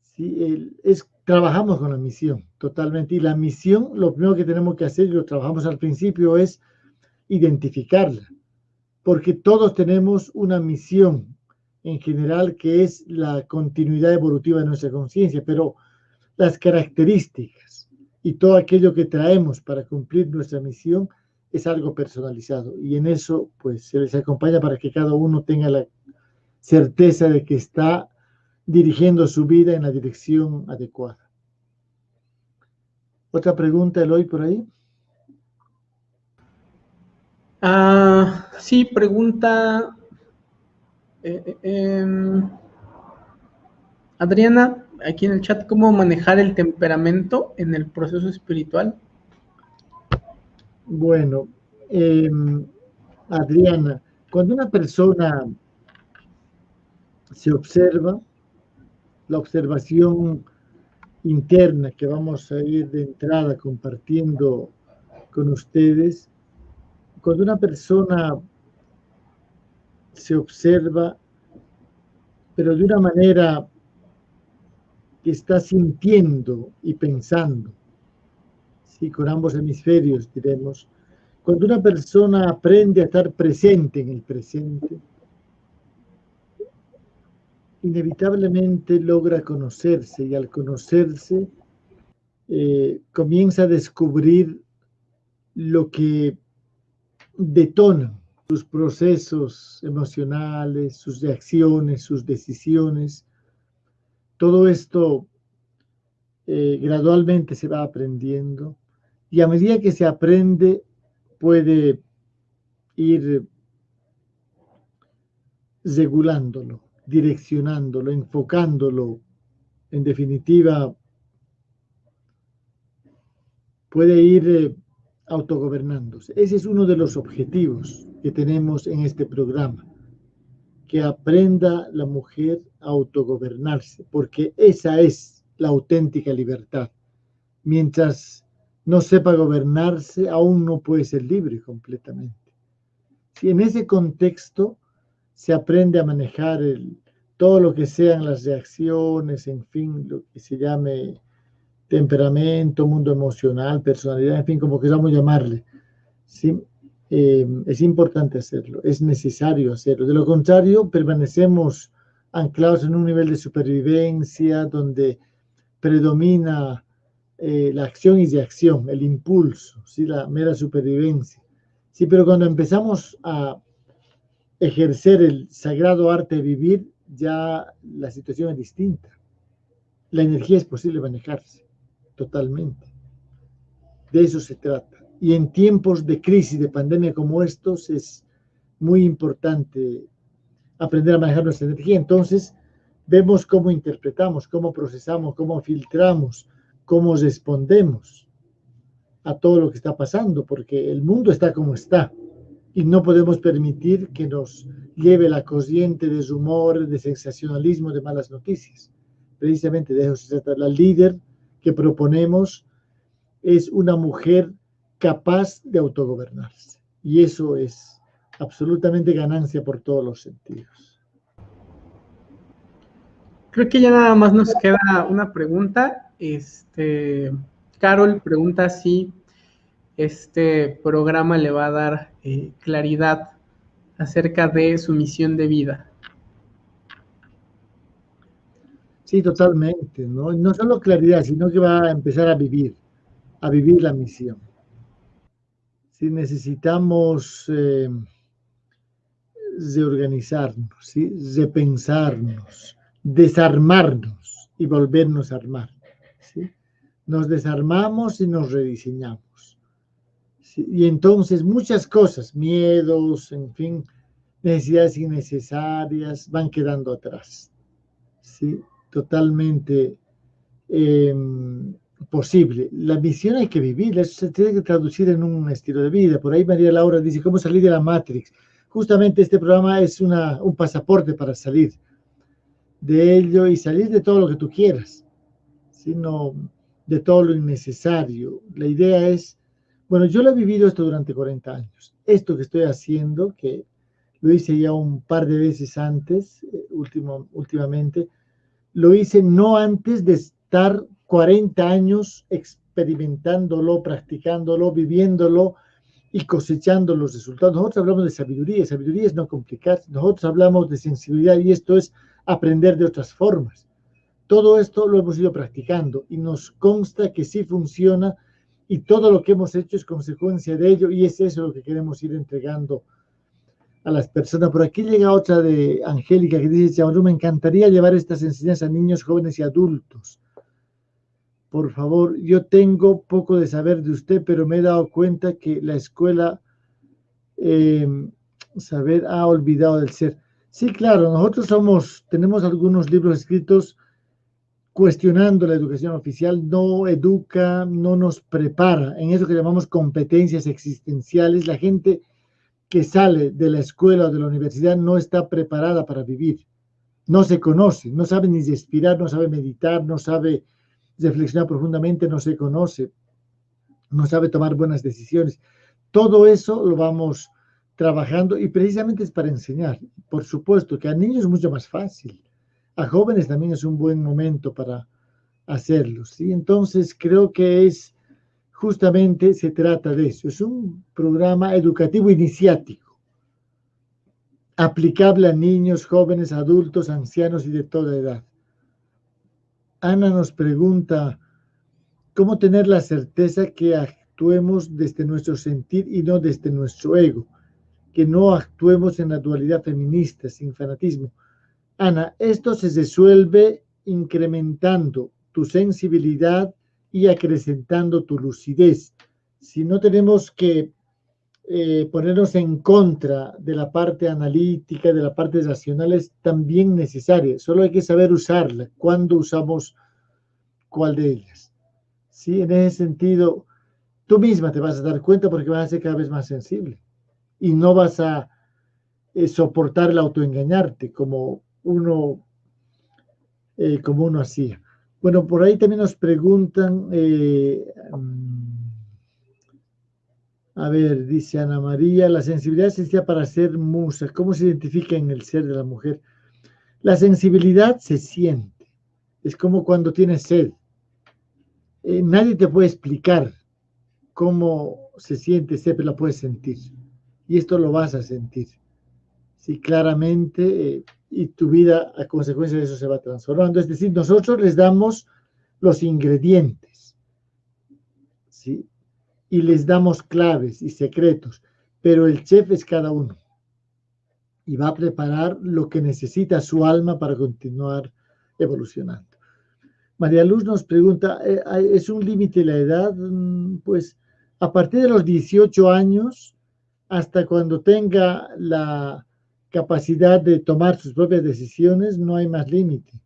¿sí? es, trabajamos con la misión totalmente y la misión, lo primero que tenemos que hacer, y lo trabajamos al principio, es identificarla, porque todos tenemos una misión en general que es la continuidad evolutiva de nuestra conciencia, pero las características y todo aquello que traemos para cumplir nuestra misión es algo personalizado y en eso pues se les acompaña para que cada uno tenga la certeza de que está dirigiendo su vida en la dirección adecuada. ¿Otra pregunta, Eloy, por ahí? Ah, sí, pregunta eh, eh, em, Adriana, aquí en el chat, ¿cómo manejar el temperamento en el proceso espiritual? Bueno, em, Adriana, cuando una persona se observa la observación interna que vamos a ir de entrada compartiendo con ustedes. Cuando una persona se observa, pero de una manera que está sintiendo y pensando, sí, con ambos hemisferios diremos, cuando una persona aprende a estar presente en el presente, inevitablemente logra conocerse y al conocerse eh, comienza a descubrir lo que detona sus procesos emocionales, sus reacciones, sus decisiones. Todo esto eh, gradualmente se va aprendiendo y a medida que se aprende puede ir regulándolo, direccionándolo, enfocándolo. En definitiva, puede ir eh, autogobernándose. Ese es uno de los objetivos que tenemos en este programa, que aprenda la mujer a autogobernarse, porque esa es la auténtica libertad. Mientras no sepa gobernarse, aún no puede ser libre completamente. Si en ese contexto se aprende a manejar todo lo que sean las reacciones, en fin, lo que se llame temperamento, mundo emocional, personalidad, en fin, como queramos llamarle. ¿sí? Eh, es importante hacerlo, es necesario hacerlo. De lo contrario, permanecemos anclados en un nivel de supervivencia donde predomina eh, la acción y reacción, el impulso, ¿sí? la mera supervivencia. Sí, pero cuando empezamos a ejercer el sagrado arte de vivir, ya la situación es distinta. La energía es posible manejarse totalmente. De eso se trata. Y en tiempos de crisis, de pandemia como estos, es muy importante aprender a manejar nuestra energía. Entonces, vemos cómo interpretamos, cómo procesamos, cómo filtramos, cómo respondemos a todo lo que está pasando, porque el mundo está como está y no podemos permitir que nos lleve la corriente de rumor, de sensacionalismo, de malas noticias. Precisamente de eso se trata. La líder que proponemos es una mujer capaz de autogobernarse. Y eso es absolutamente ganancia por todos los sentidos. Creo que ya nada más nos queda una pregunta. Este, Carol pregunta si este programa le va a dar eh, claridad acerca de su misión de vida. Sí, totalmente, ¿no? No solo claridad, sino que va a empezar a vivir, a vivir la misión. Si necesitamos eh, reorganizarnos, ¿sí? repensarnos, desarmarnos y volvernos a armar. Nos desarmamos y nos rediseñamos. Y entonces muchas cosas, miedos, en fin, necesidades innecesarias van quedando atrás. ¿sí? totalmente em, posible. La misión hay que vivirla, eso se tiene que traducir en un estilo de vida. Por ahí María Laura dice, ¿cómo salir de la Matrix? Justamente este programa es una, un pasaporte para salir de ello y salir de todo lo que tú quieras, sino de todo lo innecesario. La idea es, bueno, yo lo he vivido esto durante 40 años. Esto que estoy haciendo, que lo hice ya un par de veces antes, eh, último, últimamente, lo hice no antes de estar 40 años experimentándolo, practicándolo, viviéndolo y cosechando los resultados. Nosotros hablamos de sabiduría, sabiduría es no complicar, nosotros hablamos de sensibilidad y esto es aprender de otras formas. Todo esto lo hemos ido practicando y nos consta que sí funciona y todo lo que hemos hecho es consecuencia de ello y es eso lo que queremos ir entregando a las personas. Por aquí llega otra de Angélica que dice, me encantaría llevar estas enseñanzas a niños, jóvenes y adultos. Por favor, yo tengo poco de saber de usted, pero me he dado cuenta que la escuela em, saber ha olvidado del ser. Sí, claro, nosotros somos, tenemos algunos libros escritos cuestionando la educación oficial, no educa, no nos prepara en eso que llamamos competencias existenciales. La gente que sale de la escuela o de la universidad no está preparada para vivir. No se conoce, no sabe ni respirar, no sabe meditar, no sabe reflexionar profundamente, no se conoce, no sabe tomar buenas decisiones. Todo eso lo vamos trabajando y precisamente es para enseñar. Por supuesto que a niños es mucho más fácil. A jóvenes también es un buen momento para hacerlo. ¿sí? Entonces creo que es justamente se trata de eso. Es un programa educativo iniciático, aplicable a niños, jóvenes, adultos, ancianos y de toda edad. Ana nos pregunta, ¿cómo tener la certeza que actuemos desde nuestro sentir y no desde nuestro ego? que no actuemos en la dualidad feminista, sin fanatismo. Ana, esto se resuelve incrementando tu sensibilidad y acrecentando tu lucidez. Si no tenemos que eh, ponernos en contra de la parte analítica, de la parte racional, es también necesaria. Solo hay que saber usarla, cuándo usamos cuál de ellas. ¿Sí? En ese sentido, tú misma te vas a dar cuenta porque vas a ser cada vez más sensible y no vas a eh, soportar el autoengañarte como uno, eh, como uno hacía. Bueno, por ahí también nos preguntan, eh, mm, a ver, dice Ana María, la sensibilidad existía para ser musa. ¿Cómo se identifica en el ser de la mujer? La sensibilidad se siente. Es como cuando tienes sed. nadie te puede explicar cómo se siente sed, pero la puedes sentir. Y esto lo vas a sentir. Sí, claramente y tu vida a consecuencia de eso se va transformando. Es decir, nosotros les damos los ingredientes, ¿sí? Y les damos claves y secretos, pero el chef es cada uno y va a preparar lo que necesita su alma para continuar evolucionando. María Luz nos pregunta, eh, ¿es un límite la edad? Mm, pues a partir de los 18 años, hasta cuando tenga la capacidad de tomar sus propias decisiones, no hay más límite.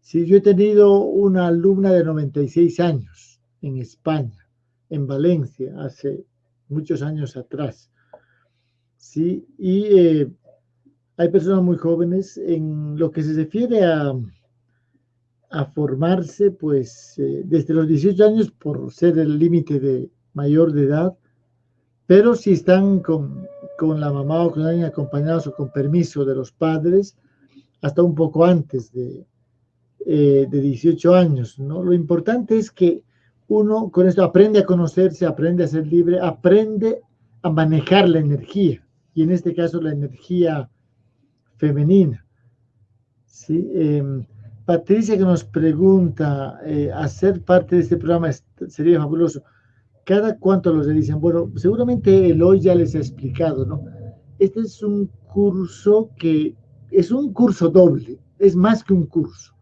Si yo he tenido una alumna de 96 años en España, en Valencia, hace muchos años atrás, ¿sí? Y eh, hay personas muy jóvenes en lo que se refiere a, a formarse, pues eh, desde los 18 años, por ser el límite de mayor de edad, pero si están con con la mamá o con alguien acompañados o con permiso de los padres hasta un poco antes de, eh, de 18 años. ¿no? Lo importante es que uno con esto aprende a conocerse, aprende a ser libre, aprende a manejar la energía, y en este caso la energía femenina. ¿sí? Em, Patricia que nos pregunta, eh, ¿hacer parte de este programa sería fabuloso? Cada cuánto los dicen, bueno, seguramente Eloy ya les ha explicado, ¿no? Este es un curso que es un curso doble, es más que un curso.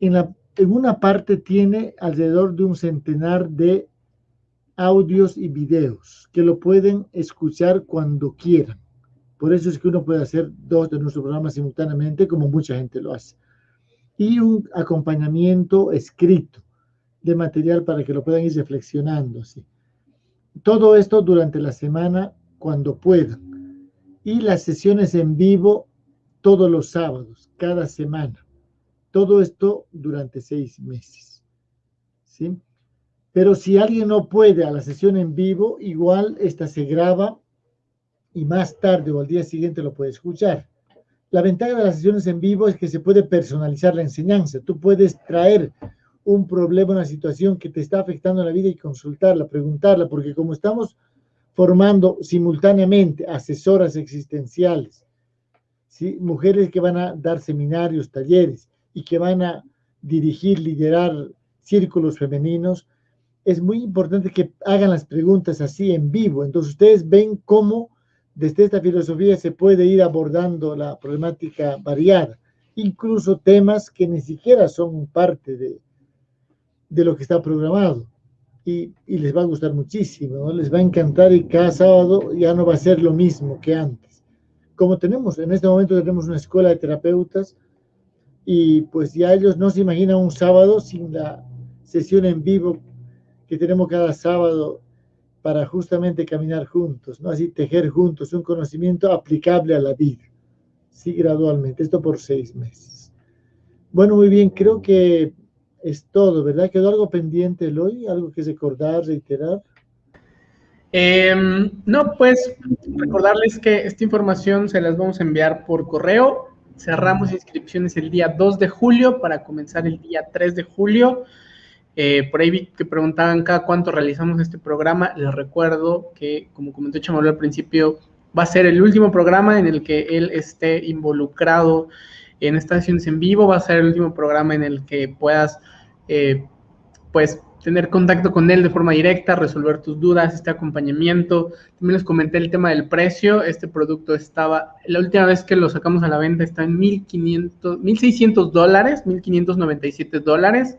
En, la, en una parte tiene alrededor de un centenar de audios y videos que lo pueden escuchar cuando quieran. Por eso es que uno puede hacer dos de nuestros programas simultáneamente, como mucha gente lo hace. Y un acompañamiento escrito de material para que lo puedan ir reflexionando. ¿sí? Todo esto durante la semana cuando puedan. Y las sesiones en vivo todos los sábados, cada semana. Todo esto durante seis meses. ¿sí? Pero si alguien no puede a la sesión en vivo, igual esta se graba y más tarde o al día siguiente lo puede escuchar. La ventaja de las sesiones en vivo es que se puede personalizar la enseñanza. Tú puedes traer un problema, una situación que te está afectando la vida y consultarla, preguntarla, porque como estamos formando simultáneamente asesoras existenciales, mujeres que van a dar seminarios, talleres y que van a dirigir, liderar círculos femeninos, es muy importante que hagan las preguntas así en vivo. Entonces ustedes ven cómo desde esta filosofía se puede ir abordando la problemática variada, incluso temas que ni siquiera son parte de, de lo que está programado. Y, les va a gustar muchísimo, les va a encantar y cada sábado ya no va a ser lo mismo que antes. Como tenemos, en este momento tenemos una escuela de terapeutas y pues ya ellos no se imaginan un sábado sin la sesión en vivo que tenemos cada sábado para justamente caminar juntos, ¿no? Así tejer juntos un conocimiento aplicable a la vida, sí, gradualmente, esto por seis meses. Bueno, muy bien, creo que es todo, ¿verdad? ¿Quedó algo pendiente, Eloy? ¿Algo que recordar, reiterar? Em, no, pues recordarles que esta información se las vamos a enviar por correo. Cerramos inscripciones el día 2 de julio para comenzar el día 3 de julio. Eh, por ahí vi que preguntaban cada cuánto realizamos este programa. Les recuerdo que, como comentó Chamalu al principio, va a ser el último programa en el que él esté involucrado en estas sesiones en vivo. Va a ser el último programa en el que puedas, eh, pues, tener contacto con él de forma directa, resolver tus dudas, este acompañamiento. También les comenté el tema del precio. Este producto estaba, la última vez que lo sacamos a la venta está en 1.500, 1.600 dólares, 1.597 dólares.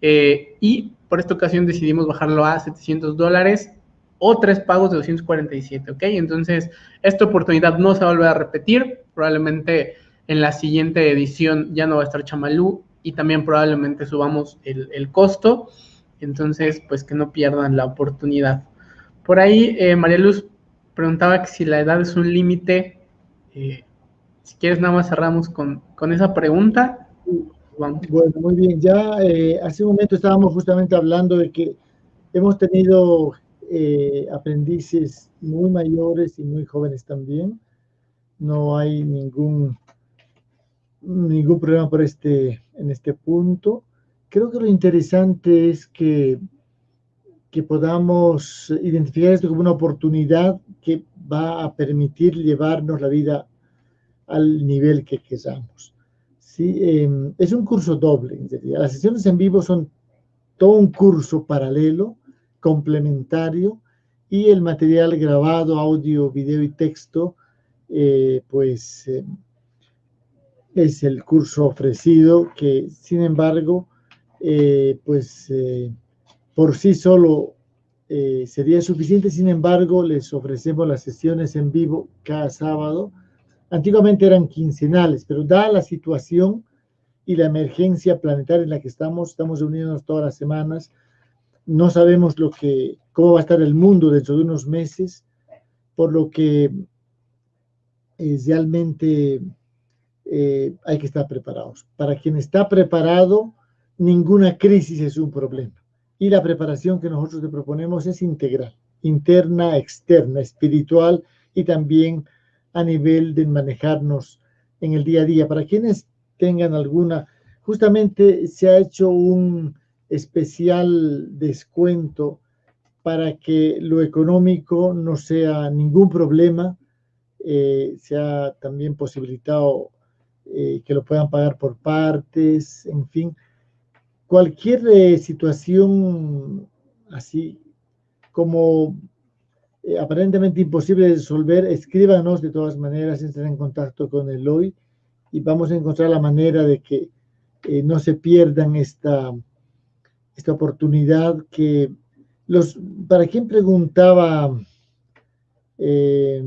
Eh, y por esta ocasión decidimos bajarlo a 700 dólares o tres pagos de 247, ¿ok? Entonces, esta oportunidad no se va a volver a repetir. Probablemente en la siguiente edición ya no va a estar Chamalú y también probablemente subamos el, costo. Entonces, pues que no pierdan la oportunidad. Por ahí, eh, María Luz preguntaba que si la edad es un límite. Eh, si quieres, nada más cerramos con, con esa pregunta. Bueno, muy bien. Ya eh, hace un momento estábamos justamente hablando de que hemos tenido aprendices muy mayores y muy jóvenes también. No hay ningún, ningún problema por este, en este punto. Creo que lo interesante es que, que podamos identificar esto como una oportunidad que va a permitir llevarnos la vida al nivel que queramos. ¿sí? Em, es un curso doble, Las sesiones en vivo son todo un curso paralelo, complementario, y el material grabado, audio, video y texto, eh, pues em, es el curso ofrecido que, sin embargo, eh, pues eh, por sí solo sería suficiente, sin embargo, les ofrecemos las sesiones en vivo cada sábado, Antiguamente eran quincenales, pero dada la situación y la emergencia planetaria en la que estamos, estamos reuniéndonos todas las semanas, no sabemos lo que, cómo va a estar el mundo dentro de unos meses, por lo que eh, realmente eh, hay que estar preparados. Para quien está preparado, ninguna crisis es un problema. Y la preparación que nosotros te proponemos es integral, interna, externa, espiritual y también a nivel de manejarnos en el día a día. Para quienes tengan alguna, justamente se ha hecho un especial descuento para que lo económico no sea ningún problema, eh, se ha también posibilitado eh, que lo puedan pagar por partes, en fin, cualquier eh, situación así como eh, aparentemente imposible de resolver, escríbanos de todas maneras, entren en contacto con el hoy y vamos a encontrar la manera de que eh, no se pierdan esta, esta oportunidad que los, para quien preguntaba, eh,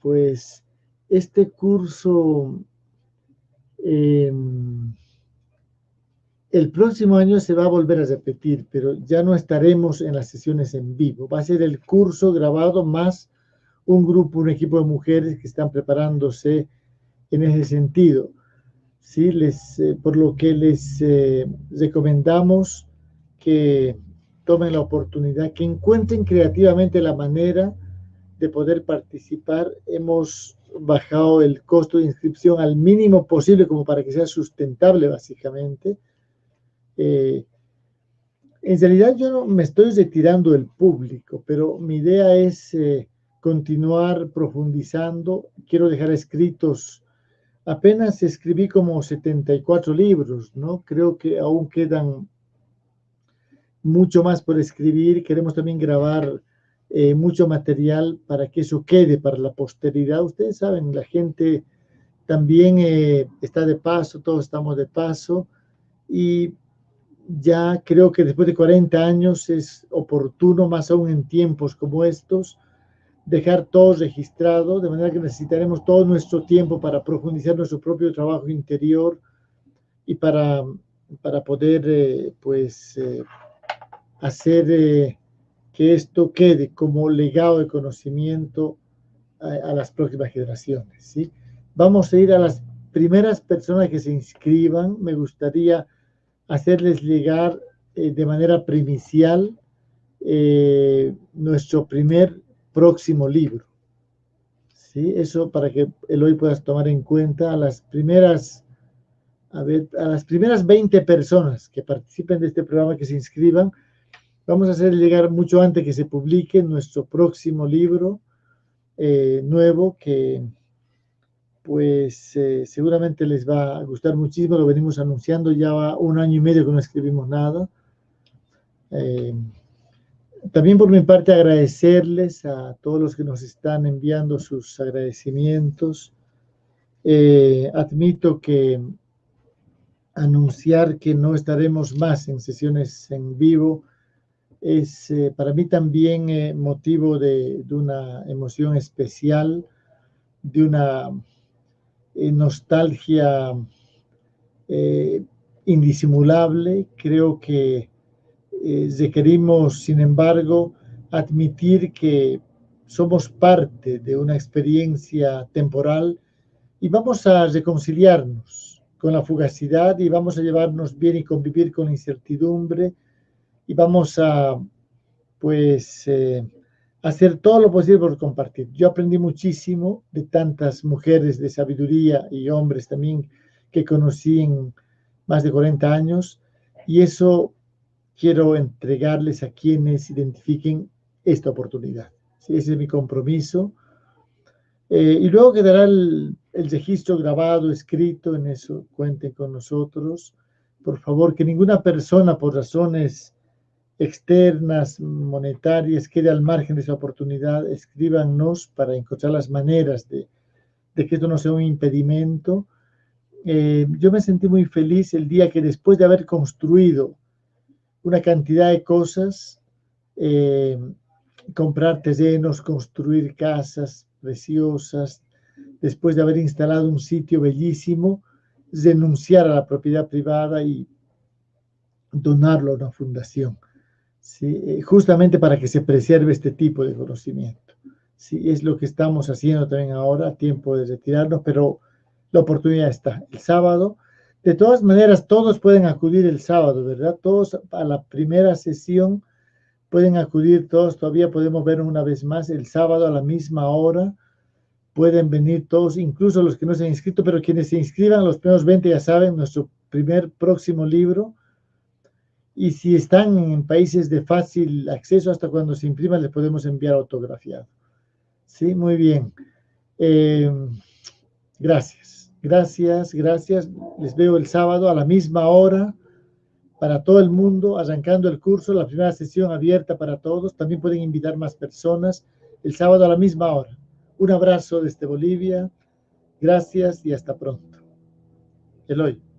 pues este curso el próximo año se va a volver a repetir, pero ya no estaremos en las sesiones en vivo. Va a ser el curso grabado más un grupo, un equipo de mujeres que están preparándose en ese sentido. ¿Sí? Les, eh, por lo que les eh, recomendamos que tomen la oportunidad, que encuentren creativamente la manera de poder participar. Hemos bajado el costo de inscripción al mínimo posible como para que sea sustentable básicamente eh, en realidad yo no me estoy retirando del público, pero mi idea es eh, continuar profundizando. Quiero dejar escritos, apenas escribí como 74 libros, ¿no? Creo que aún quedan mucho más por escribir. Queremos también grabar eh, mucho material para que eso quede para la posteridad. Ustedes saben, la gente también está de paso, todos estamos de paso. Y ya creo que después de 40 años es oportuno, más aún en tiempos como estos, dejar todo registrado, de manera que necesitaremos todo nuestro tiempo para profundizar nuestro propio trabajo interior y para, para poder eh, pues eh, hacer eh, que esto quede como legado de conocimiento a, las próximas generaciones. ¿sí? Vamos a ir a las primeras personas que se inscriban. Me gustaría hacerles llegar eh, de manera primicial eh, nuestro primer próximo libro. ¿Sí? Eso para que el hoy puedas tomar en cuenta a las primeras, a las primeras 20 personas que participen de este programa, que se inscriban, vamos a hacer llegar mucho antes que se publique nuestro próximo libro eh, nuevo que pues eh, seguramente les va a gustar muchísimo, lo venimos anunciando ya un año y medio que no escribimos nada. Eh, también por mi parte agradecerles a todos los que nos están enviando sus agradecimientos. Admito que anunciar que no estaremos más en sesiones en vivo es eh, para mí también eh, motivo de, de, una emoción especial, de una nostalgia indisimulable. Creo que requerimos, sin embargo, admitir que somos parte de una experiencia temporal y vamos a reconciliarnos con la fugacidad y vamos a llevarnos bien y convivir con la incertidumbre y vamos a, pues, eh, hacer todo lo posible por compartir. Yo aprendí muchísimo de tantas mujeres de sabiduría y hombres también que conocí en más de 40 años y eso quiero entregarles a quienes identifiquen esta oportunidad. Ese es mi compromiso. Eh, y luego quedará el, el registro grabado, escrito, en eso cuenten con nosotros. Por favor, que ninguna persona por razones externas, monetarias, quede al margen de esa oportunidad. Escríbanos para encontrar las maneras de, de que esto no sea un impedimento. Eh, yo me sentí muy feliz el día que después de haber construido una cantidad de cosas, eh, comprar terrenos, construir casas preciosas, después de haber instalado un sitio bellísimo, renunciar a la propiedad privada y donarlo a una fundación, Eh, justamente para que se preserve este tipo de conocimiento. ¿sí? Es lo que estamos haciendo también ahora, tiempo de retirarnos, pero la oportunidad está. El sábado, de todas maneras, todos pueden acudir el sábado, ¿verdad? Todos a la primera sesión pueden acudir, todos todavía podemos ver una vez más el sábado a la misma hora pueden venir todos, incluso los que no se han inscrito, pero quienes se inscriban, los primeros 20 ya saben, nuestro primer próximo libro. Y si están en países de fácil acceso, hasta cuando se imprima, les podemos enviar autografiado. Sí, muy bien. Eh, gracias, gracias, gracias. Les veo el sábado a la misma hora para todo el mundo, arrancando el curso, la primera sesión abierta para todos. También pueden invitar más personas el sábado a la misma hora. Un abrazo desde Bolivia. Gracias y hasta pronto. Eloy.